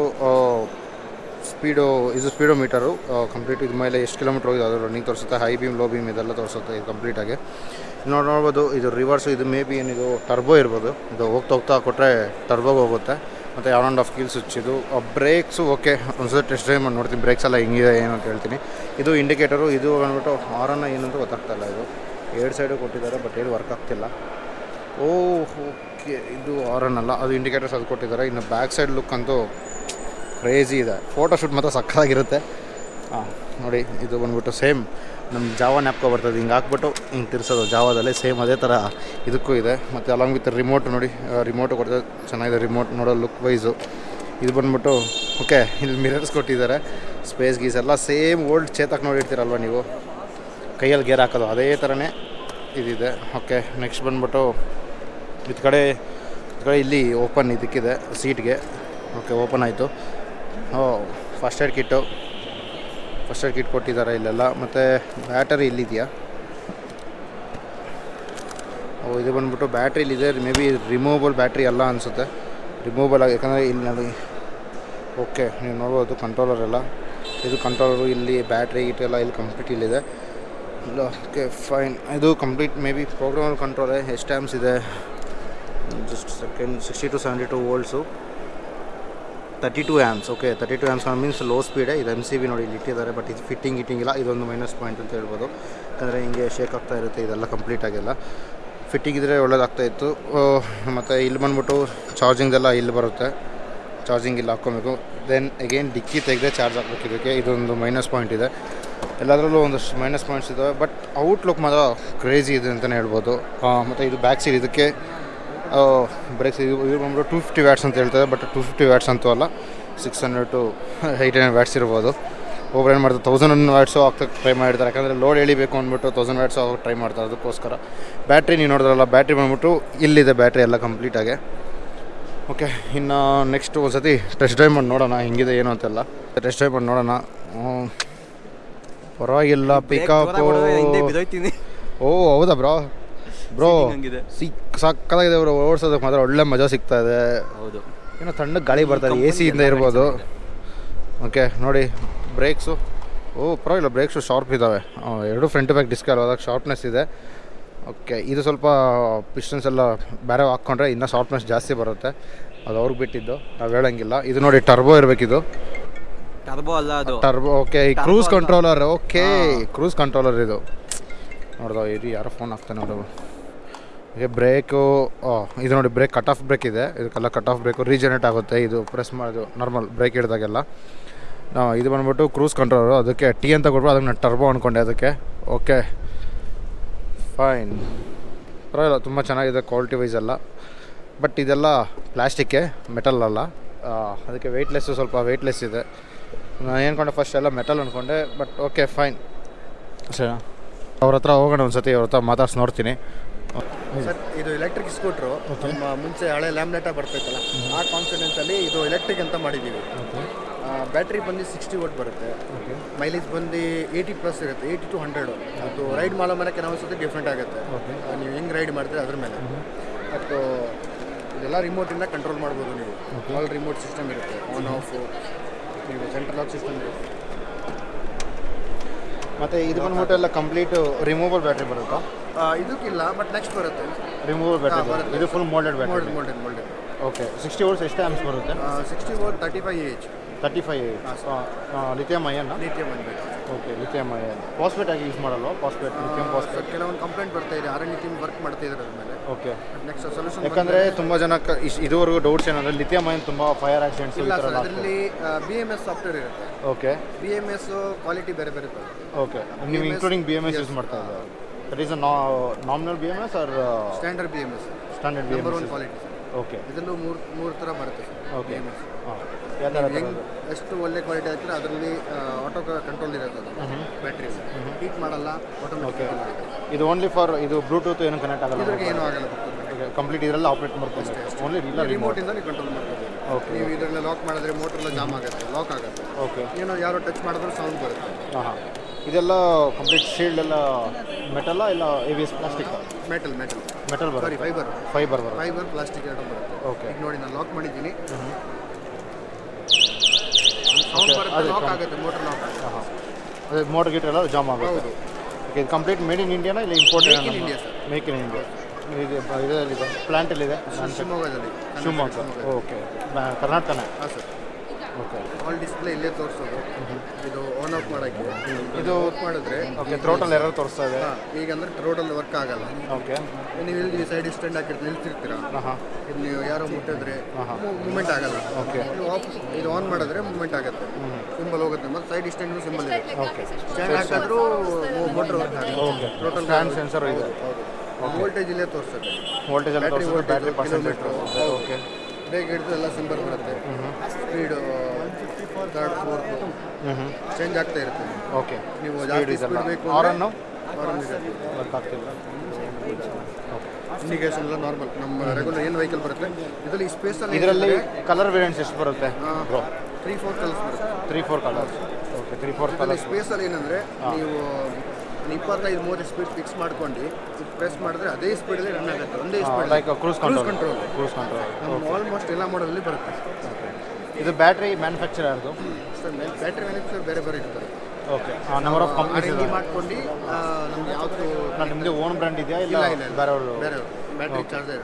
ಸ್ಪೀಡು ಇದು ಸ್ಪೀಡೋ ಮೀಟರು ಕಂಪ್ಲೀಟ್ ಇದು ಮೇಲೆ ಎಷ್ಟು ಕಿಲೋಮೀಟ್ರ್ ಹೋಗಿದೆ ಅದು ರನ್ನಿಂಗ್ ತೋರಿಸುತ್ತೆ ಹೈ ಬೀಮ್ ಲೋ ಬೀಮ್ ಇದೆಲ್ಲ ತೋರಿಸುತ್ತೆ ಇದು ಕಂಪ್ಲೀಟಾಗಿ ನೋಡಿ ನೋಡ್ಬೋದು, ಇದು ರಿವರ್ಸು ಇದು ಮೇ ಬಿ ಏನಿದು ಟರ್ಬೋ ಇರ್ಬೋದು. ಇದು ಹೋಗ್ತಾ ಹೋಗ್ತಾ ಕೊಟ್ಟರೆ ಟರ್ಬೋಗೆ ಹೋಗುತ್ತೆ. ಮತ್ತು ಯಾವ ಆ್ಯಂಡ್ ಆಫ್ ಕೀಲ್ಸ್ ಇದು ಬ್ರೇಕ್ಸು ಓಕೆ ಒಂದ್ಸಲ ಟೆಸ್ಟ್ ಡ್ರೈವ್ ಮಾಡಿ ನೋಡ್ತೀನಿ ಬ್ರೇಕ್ಸ್ ಎಲ್ಲ ಹೆಂಗಿದೆ, ಏನು ಅಂತ ಹೇಳ್ತೀನಿ. ಇದು ಇಂಡಿಕೇಟರು ಇದು ಬಂದ್ಬಿಟ್ಟು ಹಾರನ್ನ ಏನಂತೂ ಗೊತ್ತಾಗ್ತಾ ಇಲ್ಲ ಇದು. ಎರಡು ಸೈಡು ಕೊಟ್ಟಿದ್ದಾರೆ ಬಟ್ ಏನು ವರ್ಕ್ ಆಗ್ತಿಲ್ಲ. ಓ ಓಕೆ ಇದು ಹಾರನ್ ಅಲ್ಲ, ಅದು ಇಂಡಿಕೇಟರ್ಸ್ ಅದು ಕೊಟ್ಟಿದ್ದಾರೆ. ಇನ್ನು ಬ್ಯಾಕ್ ಸೈಡ್ ಲುಕ್ ಅಂತೂ ಕ್ರೇಜಿ ಇದೆ. ಫೋಟೋ ಶೂಟ್ ಮಾತ್ರ ಸಕ್ಕತ್ತಾಗಿರುತ್ತೆ. ನೋಡಿ, ಇದು ಬಂದ್ಬಿಟ್ಟು ಸೇಮ್. ನಮ್ಮ ಜಾವ ನ್ಯಾಪ್ಕೋ ಬರ್ತದೆ, ಹಿಂಗೆ ಹಾಕ್ಬಿಟ್ಟು ಹಿಂಗೆ ತಿರ್ಸೋದು. ಜಾವದಲ್ಲೇ ಸೇಮ್ ಅದೇ ಥರ ಇದಕ್ಕೂ ಇದೆ. ಮತ್ತು ಅಲಾಂಗ್ ವಿತ್ ರಿಮೋಟ್ ನೋಡಿ ರಿಮೋಟು ಕೊಡ್ತದೆ. ಚೆನ್ನಾಗಿದೆ ರಿಮೋಟ್ ನೋಡೋ ಲುಕ್ ವೈಸು ಇದು ಬಂದ್ಬಿಟ್ಟು ಓಕೆ ಇಲ್ಲಿ ಮಿರರ್ಸ್ ಕೊಟ್ಟಿದ್ದಾರೆ. ಸ್ಪೇಸ್ ಗೀಸ್ ಎಲ್ಲ ಸೇಮ್ ಓಲ್ಡ್ ಚೇತಕ್ ನೋಡಿರ್ತೀರಲ್ವ ನೀವು? ಕೈಯಲ್ಲಿ ಗೇರ್ ಹಾಕೋದು, ಅದೇ ಥರನೇ ಇದಿದೆ. ಓಕೆ ನೆಕ್ಸ್ಟ್ ಬಂದ್ಬಿಟ್ಟು, ಇದು ಕಡೆ ಇದು ಕಡೆ ಇಲ್ಲಿ ಓಪನ್ ಇದಕ್ಕಿದೆ ಸೀಟ್ಗೆ ಓಕೆ ಓಪನ್ ಆಯಿತು. ಓ first aid kit first aid kit ಕೊಟ್ಟಿದ್ದಾರೆ ಇಲ್ಲೆಲ್ಲ. ಮತ್ತು ಬ್ಯಾಟರಿ ಇಲ್ಲಿದೆಯಾ? ಓ, ಇದು ಬಂದ್ಬಿಟ್ಟು ಬ್ಯಾಟ್ರಿ ಇಲ್ಲಿದೆ. ಮೇ ಬಿ ರಿಮೂವಬಲ್ ಬ್ಯಾಟ್ರಿ ಅಲ್ಲ ಅನಿಸುತ್ತೆ. ರಿಮೂವಬಲ್ ಆಗಿ ಯಾಕಂದರೆ ಇಲ್ಲಿ ನೋಡಿ. ಓಕೆ, ನೀವು ನೋಡ್ಬೋದು ಕಂಟ್ರೋಲರ್ ಎಲ್ಲ. ಇದು ಕಂಟ್ರೋಲರು ಇಲ್ಲಿ ಬ್ಯಾಟ್ರಿ ಗಿಟೆಲ್ಲ ಎಲ್ಲ ಇಲ್ಲಿ ಕಂಪ್ಲೀಟ್ ಇಲ್ಲಿದೆ. ಇಲ್ಲ, ಓಕೆ ಫೈನ್ ಇದು ಕಂಪ್ಲೀಟ್ ಮೇ ಬಿ ಪ್ರೋಗ್ರಾಮಲ್ ಕಂಟ್ರೋಲೇ ಎಷ್ಟು ಟೈಮ್ಸ್ ಇದೆ? Just second sixty to seventy two volts thirty two amps okay thirty two amps means low speed ಇದು ಎಂ ಸಿ ಬಿ ನೋಡಿ ಇಲ್ಲಿ ಇಟ್ಟಿದ್ದಾರೆ ಬಟ್ ಇದು ಫಿಟ್ಟಿಂಗ್ ಇಟ್ಟಿಂಗ್ ಇಲ್ಲ, ಇದೊಂದು ಮೈನಸ್ ಪಾಯಿಂಟ್ ಅಂತ ಹೇಳ್ಬೋದು. ಯಾಕಂದರೆ ಹಿಂಗೆ ಶೇಕ್ ಆಗ್ತಾ ಇರುತ್ತೆ, ಇದೆಲ್ಲ ಕಂಪ್ಲೀಟ್ ಆಗಿಲ್ಲ. ಫಿಟ್ಟಿಂಗ್ ಇದ್ದರೆ ಒಳ್ಳೇದಾಗ್ತಾ ಇತ್ತು. ಮತ್ತು ಇಲ್ಲಿ ಬಂದ್ಬಿಟ್ಟು ಚಾರ್ಜಿಂಗ್ದೆಲ್ಲ ಇಲ್ಲಿ ಬರುತ್ತೆ. ಚಾರ್ಜಿಂಗ್ ಇಲ್ಲಿ ಹಾಕ್ಕೊಬೇಕು. ದೆನ್ ಅಗೇನ್ ಡಿಕ್ಕಿ ತೆಗೆದೇ ಚಾರ್ಜ್ ಹಾಕ್ಬೇಕು ಇದಕ್ಕೆ. ಇದೊಂದು ಮೈನಸ್ ಪಾಯಿಂಟ್ ಇದೆ. ಎಲ್ಲದರಲ್ಲೂ ಒಂದಷ್ಟು ಮೈನಸ್ ಪಾಯಿಂಟ್ಸ್ ಇದ್ದಾವೆ ಬಟ್ ಔಟ್ಲುಕ್ ಮಾತ್ರ ಕ್ರೇಜಿ ಇದೆ ಅಂತಲೇ ಹೇಳ್ಬೋದು. ಮತ್ತು ಇದು ಬ್ಯಾಕ್ ಸೀಟ್ ಇದಕ್ಕೆ ಬ್ರೇಕ್ಸ್ ಇದು ಇದು ಬಂದ್ಬಿಟ್ಟು ಟೂ ಫಿಫ್ಟಿ ವ್ಯಾಟ್ಸ್ ಅಂತ ಹೇಳ್ತಾರೆ ಬಟ್ ಟೂ ಫಿಫ್ಟಿ ವ್ಯಾಟ್ಸ್ ಅಂತೂ ಅಲ್ಲ six hundred to eight hundred watts ಇರ್ಬೋದು. ಒಬ್ಬರು ಏನು ಮಾಡ್ತಾರೆ ತೌಸಂಡ್ ವ್ಯಾಟ್ಸು ಹಾಕ್ತಕ್ಕೆ ಟ್ರೈ ಮಾಡಿರ್ತಾರೆ ಯಾಕಂದರೆ ಲೋಡ್ ಎಳಿಬೇಕು ಅಂದ್ಬಿಟ್ಟು ತೌಸಂಡ್ ವ್ಯಾಟ್ಸು ಆಗೋಕ್ಕೆ ಟ್ರೈ ಮಾಡ್ತಾರೆ ಅದಕ್ಕೋಸ್ಕರ. ಬ್ಯಾಟ್ರಿ ನೀವು ನೋಡಿದ್ರಲ್ಲ ಬ್ಯಾಟ್ರಿ ಬಂದ್ಬಿಟ್ಟು ಇಲ್ಲಿದೆ ಬ್ಯಾಟ್ರಿ ಎಲ್ಲ ಕಂಪ್ಲೀಟಾಗಿ ಓಕೆ ಇನ್ನು ನೆಕ್ಸ್ಟ್ ಒಂದು ಸತಿ ಟೆಸ್ಟ್ ಡ್ರೈವ್ ಮಾಡಿ ನೋಡೋಣ ಹೆಂಗಿದೆ ಏನು ಅಂತೆಲ್ಲ. ಟೆಸ್ಟ್ ಡ್ರೈವ್ ಮಾಡಿ ನೋಡೋಣ. ಪರವಾಗಿಲ್ಲ ಪಿಕಪ್ ಓ ಹೌದಾ ಬ್ರೋ? ಬ್ರೋ. ಸಿಕ್ ಸಕ್ಕದಾಗಿದೆ ಬ್ರೋ ಓಡಿಸೋದಕ್ಕೆ ಮಾತ್ರ ಒಳ್ಳೆ ಮಜಾ ಸಿಗ್ತಾ ಇದೆ. ಹೌದು. ಏನೋ ತಣ್ಣಗೆ ಗಾಳಿ ಬರ್ತಾ ಇದೆ ಎ ಸಿಯಿಂದ ಇರ್ಬೋದು. ಓಕೆ ನೋಡಿ ಬ್ರೇಕ್ಸು ಓ ಪರವಾಗಿಲ್ಲ ಬ್ರೇಕ್ಸು ಶಾರ್ಪ್ ಇದ್ದಾವೆ ಎರಡು ಫ್ರಂಟ್ ಬ್ಯಾಕ್ ಡಿಸ್ಕ್ ಅದಾಗ ಶಾರ್ಪ್ನೆಸ್ ಇದೆ. ಓಕೆ ಇದು ಸ್ವಲ್ಪ ಪಿಸ್ಟನ್ಸ್ ಎಲ್ಲ ಬೇರೆ ಹಾಕ್ಕೊಂಡ್ರೆ ಇನ್ನೂ ಶಾರ್ಪ್ನೆಸ್ ಜಾಸ್ತಿ ಬರುತ್ತೆ. ಅದು ಅವ್ರಿಗೆ ಬಿಟ್ಟಿದ್ದು ನಾವು ಹೇಳಂಗಿಲ್ಲ. ಇದು ನೋಡಿ ಟರ್ಬೋ ಇರಬೇಕಿದು. ಟರ್ಬೋ ಅಲ್ಲ ಅದು. ಟರ್ಬೋ ಓಕೆ ಈ cruise controller okay cruise controller ಇದು. ನೋಡ್ದೋ ಇದು ಯಾರೋ ಫೋನ್ ಹಾಕ್ತಾನೆ ಅವರು ಹಾಗೆ ಬ್ರೇಕು ಇದು ನೋಡಿ ಬ್ರೇಕ್ ಕಟ್ ಆಫ್ ಬ್ರೇಕ್ ಇದೆ. ಇದಕ್ಕೆಲ್ಲ ಕಟ್ ಆಫ್ ಬ್ರೇಕು ರೀಜನರೇಟ್ ಆಗುತ್ತೆ. ಇದು ಪ್ರೆಸ್ ಮಾಡೋದು ನಾರ್ಮಲ್ ಬ್ರೇಕ್ ಹಿಡಿದಾಗೆಲ್ಲ. ಇದು ಬಂದ್ಬಿಟ್ಟು ಕ್ರೂಸ್ ಕಂಟ್ರೋಲರು ಅದಕ್ಕೆ ಟಿ ಅಂತ ಕೊಟ್ಬಿಟ್ಟು ಅದಕ್ಕೆ ನಾನು ಟರ್ಬೋ ಅಂದ್ಕೊಂಡೆ ಅದಕ್ಕೆ. ಓಕೆ ಫೈನ್ ಪರವಾಗಿಲ್ಲ ತುಂಬ ಚೆನ್ನಾಗಿದೆ ಕ್ವಾಲಿಟಿ ವೈಸ್ ಎಲ್ಲ. ಬಟ್ ಇದೆಲ್ಲ ಪ್ಲಾಸ್ಟಿಕ್ಕೆ ಮೆಟಲ್ ಅಲ್ಲ. ಅದಕ್ಕೆ ವೆಯ್ಟ್ಲೆಸ್ಸು ಸ್ವಲ್ಪ ವೆಯ್ಟ್ಲೆಸ್ ಇದೆ. ನಾನು ಏನ್ಕೊಂಡೆ ಫಸ್ಟ್ ಎಲ್ಲ ಮೆಟಲ್ ಅಂದ್ಕೊಂಡೆ ಬಟ್ ಓಕೆ ಫೈನ್ ಸರಿ. ಅವ್ರ ಹತ್ರ ಹೋಗೋಣ ಒಂದು ಸತಿ ಅವ್ರ ಹತ್ರ ಮಾತಾಡ್ಸಿ ನೋಡ್ತೀನಿ. ಸರ್ ಇದು ಎಲೆಕ್ಟ್ರಿಕ್ ಸ್ಕೂಟ್ರು ನಮ್ಮ ಮುಂಚೆ ಹಳೆ ಲ್ಯಾಮ್ನೆಟ ಬರ್ತೈತಲ್ಲ ಆ ಕಾನ್ಫಿಡೆನ್ಸಲ್ಲಿ ಇದು ಎಲೆಕ್ಟ್ರಿಕ್ ಅಂತ ಮಾಡಿದ್ದೀವಿ. ಬ್ಯಾಟ್ರಿ ಬಂದು ಸಿಕ್ಸ್ಟಿ ವೋಟ್ ಬರುತ್ತೆ. ಮೈಲೇಜ್ ಬಂದು ಏಯ್ಟಿ ಪ್ಲಸ್ ಇರುತ್ತೆ ಏಯ್ಟಿ ಟು ಹಂಡ್ರೆಡು ಅದು ರೈಡ್ ಮಾಡೋ ಮೇಲೆ ಕೆಲವೊಂದು ಸತಿ ಡಿಫ್ರೆಂಟ್ ಆಗುತ್ತೆ. ನೀವು ಹೆಂಗೆ ರೈಡ್ ಮಾಡ್ತೀರಿ ಅದ್ರ ಮೇಲೆ. ಮತ್ತು ಇದೆಲ್ಲ ರಿಮೋಟಿಂದ ಕಂಟ್ರೋಲ್ ಮಾಡ್ಬೋದು ನೀವು. ಆಲ್ ರಿಮೋಟ್ ಸಿಸ್ಟಮ್ ಇರುತ್ತೆ ಆನ್ ಆಫ್ ನೀವು ಸೆಂಟ್ರಲ್ ಆಫ್ ಸಿಸ್ಟಮ್ ಇರುತ್ತೆ. ಮತ್ತು ಇದು ಬಂದ್ಬಿಟ್ಟು ಎಲ್ಲ ಕಂಪ್ಲೀಟ್ ರಿಮೂವಲ್ ಬ್ಯಾಟ್ರಿ ಬರುತ್ತಾ? ಇದಕ್ಕಿಲ್ಲ ಬಟ್ ನೆಕ್ಸ್ಟ್ ಬರುತ್ತೆ. ರಿಮೂವಲ್ ಬ್ಯಾಟ್ರಿ ಬರುತ್ತೆ. ಇದು full moulded battery mould moulded moulded okay sixty volts ಎಷ್ಟು ಆ್ಯಮ್ಸ್ ಬರುತ್ತೆ? Sixty volt thirty five age thirty five lithium ಅಯ್ಯನ್ನ ಲಿಥಿಯಂ ಅನ್ಬೇಕು ಓಕೆ ಲಿಥಿಯಮ್ ಪಾಸ್ಪೇಟ್ ಆಗಿ ಯೂಸ್ ಮಾಡಲ್ವಾ? ಪಾಸ್ಪೇಟ್ ಲಿಥಿಯಂ ಪಾಸ್ಪೇಟ್ ಕೆಲವೊಂದು ಕಂಪ್ಲೇಂಟ್ ಬರ್ತಾ ಇದೆ. ಆರ್ ಎನ್ ಟೀಮ್ ವರ್ಕ್ ಮಾಡ್ತಾ ಇದ್ದಾರೆ ಅದ್ರ ಮೇಲೆ. ಓಕೆ ನೆಕ್ಸ್ಟ್ ಸೊಲ್ಯೂಷನ್ ಯಾಕಂದರೆ ತುಂಬ ಜನ ಇದುವರೆಗೂ ಡೌಟ್ಸ್ ಏನಂದರೆ ಲಿಥಿಯಂ ಅಯ್ಯನ್ ತುಂಬ ಫೈರ್ ಆಕ್ಸಿಡೆಂಟ್ಸ್ ಇಲ್ಲ ಸರ್ ಅದರಲ್ಲಿ ಬಿ ಎಂ ಎಸ್ ಸಾಫ್ಟ್ವೇರ್ ಇರುತ್ತೆ. Okay B M S quality ಬೇರೆ ಬೇರೆ ಓಕೆ ನೀವು including B M S use ಮಾಡ್ತಾ ಇದ್ದಾರೆ? That is a nominal B M S or standard B M S standard B M S quality okay ಇದರಲ್ಲೂ ಮೂರು ಮೂರು ಥರ ಬರುತ್ತೆ ಓಕೆ ಹಾಂ. ಎಷ್ಟು ಒಳ್ಳೆ ಕ್ವಾಲಿಟಿ ಹಾಕಿದ್ರೆ ಅದರಲ್ಲಿ ಆಟೋ ಕಂಟ್ರೋಲ್ ಇರುತ್ತೆ ಅದು. ಬ್ಯಾಟ್ರಿ ಹೀಟ್ ಮಾಡಲ್ಲ ಓಕೆ ಇದು ಓನ್ಲಿ ಫಾರ್ ಇದು ಬ್ಲೂಟೂತ್ ಏನು ಕನೆಕ್ಟ್ ಆಗಲ್ಲ ಇದ್ರಿಗೆ ಏನೂ ಆಗಲ್ಲ ಕಂಪ್ಲೀಟ್ ಇದರಲ್ಲಿ ಆಪ್ರೇಟ್ ಮಾಡ್ಕೊಂಡು ಓನ್ಲಿ ಇಲ್ಲ ರಿಮೋಟ್ ರಿಮೋಟಿಂದ ನೀವು ಕಂಟ್ರೋಲ್ ಮಾಡ್ಬೋದು. ಓಕೆ ನೀವು ಇದರಲ್ಲಿ ಲಾಕ್ ಮಾಡಿದ್ರೆ ಮೋಟರ್ ಎಲ್ಲ ಜಾಮ್ ಆಗುತ್ತೆ ಲಾಕ್ ಆಗುತ್ತೆ. ಓಕೆ ಏನೋ ಯಾರೋ ಟಚ್ ಮಾಡಿದ್ರೆ ಸೌಂಡ್ ಬರುತ್ತೆ. ಹಾಂ ಇದೆಲ್ಲ ಕಂಪ್ಲೀಟ್ ಶೀಲ್ಡ್ ಎಲ್ಲ ಮೆಟಲ್ಲ ಇಲ್ಲ A V S plastic metal metal metal ಬರುತ್ತೆ. ಫೈಬರ್ ಫೈಬರ್ ಬರುತ್ತೆ. ಫೈಬರ್ ಪ್ಲಾಸ್ಟಿಕ್ ಎರಡು ಬರುತ್ತೆ. ಓಕೆ ಈಗ ನೋಡಿ ನಾನು ಲಾಕ್ ಮಾಡಿದ್ದೀನಿ ಸೌಂಡ್ ಬರುತ್ತೆ ಲಾಕ್ ಆಗುತ್ತೆ ಮೋಟರ್ ಲಾಕ್ ಆಗುತ್ತೆ ಹಾಂ ಹಾಂ ಅದೇ ಮೋಟರ್ ಗೀಟರ್ ಎಲ್ಲ ಜಾಮ್ ಆಗುತ್ತೆ. ಓಕೆ ಇದು ಕಂಪ್ಲೀಟ್ ಮೇಡ್ ಇನ್ ಇಂಡಿಯಾನ ಇಲ್ಲ import Make India India, make in India ಇದು ಪ್ಲಾಂಟ್ ಪ್ಲಾಂಟಲ್ಲಿದೆ ಶಿವಮೊಗ್ಗದಲ್ಲಿ ಶಿವಮೊಗ್ಗ ಓಕೆ ಕರ್ನಾಟಕನೇ ಹಾಂ ಸರ್ ಆಲ್ ಡಿಸ್ಪ್ಲೇ ಇಲ್ಲೇ ತೋರಿಸೋದು. ಇದು ಆನ್ ಆಫ್ ಮಾಡೋಕ್ಕೆ. ಇದು ಮಾಡಿದ್ರೆ ಓಕೆ ಥ್ರೋಟಲ್ಲಿ ಎರರ್ ತೋರಿಸ್ತಾ ಇದೆ ಈಗ ಅಂದ್ರೆ ರೋಡಲ್ಲಿ ವರ್ಕ್ ಆಗಲ್ಲ. ಓಕೆ ನೀವು ಇಲ್ಲಿ ಸೈಡ್ ಸ್ಟ್ಯಾಂಡ್ ಹಾಕಿರ್ತೀರಿ ನಿಲ್ತಿರ್ತೀರಾ ಇದು ನೀವು ಯಾರೋ ಮುಟ್ಟಿದ್ರೆ ಮೂಮೆಂಟ್ ಆಗಲ್ಲ. ಓಕೆ ಆಫ್ ಇದು ಆನ್ ಮಾಡಿದ್ರೆ ಮೂಮೆಂಟ್ ಆಗುತ್ತೆ. ಸಿಂಬಲ್ ಹೋಗುತ್ತೆ. ಮತ್ತು ಸೈಡ್ ಸ್ಟ್ಯಾಂಡ್ ಸಿಂಬಲ್ ಇದೆ. ಓಕೆ ಸ್ಟ್ಯಾಂಡ್ ಹಾಕಿದ್ರು motor work okay stand sensor ಇದೆ. ವೋಲ್ಟೇಜ್ ಇಲ್ಲೇ ತೋರಿಸುತ್ತೆ. ವೋಲ್ಟೇಜ್ ತೋರಿಸುತ್ತೆ ಬ್ಯಾಟ್ರಿ ಪರ್ಸೆಂಟ್ ಓಕೆ ಬ್ರೇಕ್ ಹಿಡಿದು ಎಲ್ಲ ಸಿಂಬರ್ ಬರುತ್ತೆ. ಸ್ಪೀಡು ಥರ್ಡ್ ಫೋರ್ತ್ ಚೇಂಜ್ ಆಗ್ತಾ ಇರುತ್ತೆ. ಓಕೆ ನೀವು ಜಾಸ್ತಿ ಸ್ಪೀಡ್ ಬೇಕು ಇಂಡಿಕೇಶನ್ ಎಲ್ಲ ನಾರ್ಮಲ್ ನಮ್ಮ ರೆಗ್ಯುಲರ್ ಏನು ವೆಹಿಕಲ್ ಬರುತ್ತೆ ಇದರಲ್ಲಿ ಸ್ಪೇಸಲ್ಲಿ ಇದರಲ್ಲಿ ಕಲರ್ ವೇರಿಯಂಟ್ಸ್ ಎಷ್ಟು ಬರುತ್ತೆ ಬ್ರೋ ತ್ರೀ ಫೋರ್ ಕಲರ್ಸ್ ಬರುತ್ತೆ. Three four colours okay three four colour ಸ್ಪೇಸಲ್ಲಿ ಏನಂದರೆ ನೀವು ಇಪ್ಪತ್ತೈದು ಮೂವತ್ತು ಸ್ಪೀಡ್ ಫಿಕ್ಸ್ ಮಾಡ್ಕೊಂಡು ಪ್ರೆಸ್ ಮಾಡಿದ್ರೆ ಅದೇ ಸ್ಪೀಡಲ್ಲಿ ರನ್ ಆಗುತ್ತೆ. ಒಂದೇ speed like cruise control cruise control ನಮ್ಮ ಆಲ್ಮೋಸ್ಟ್ ಎಲ್ಲ ಮಾಡೋದಲ್ಲಿ ಬರುತ್ತೆ. ಇದು ಬ್ಯಾಟ್ರಿ ಮ್ಯಾನುಫ್ಯಾಕ್ಚರ್ ಯಾರ್ದು? ಸರ್ ಬ್ಯಾಟ್ರಿ ಮ್ಯಾನುಫ್ಯಾಕ್ಚರ್ ಬೇರೆ ಬೇರೆ ಇರ್ತದೆ. ಓಕೆ ನಂಬರ್ ಆಫ್ ಕಂಪ್ನಿ ಇದೆ. ಮಾಡ್ಕೊಂಡು ನಮ್ಗೆ ಯಾವುದು ನಿಮ್ಮದು ಓನ್ ಬ್ರ್ಯಾಂಡ್ ಇದೆಯಾ ಇಲ್ಲ ಇಲ್ಲ ಬೇರೆ. ಬೇರೆ ಬ್ಯಾಟ್ರಿ ಚಾರ್ಜರ್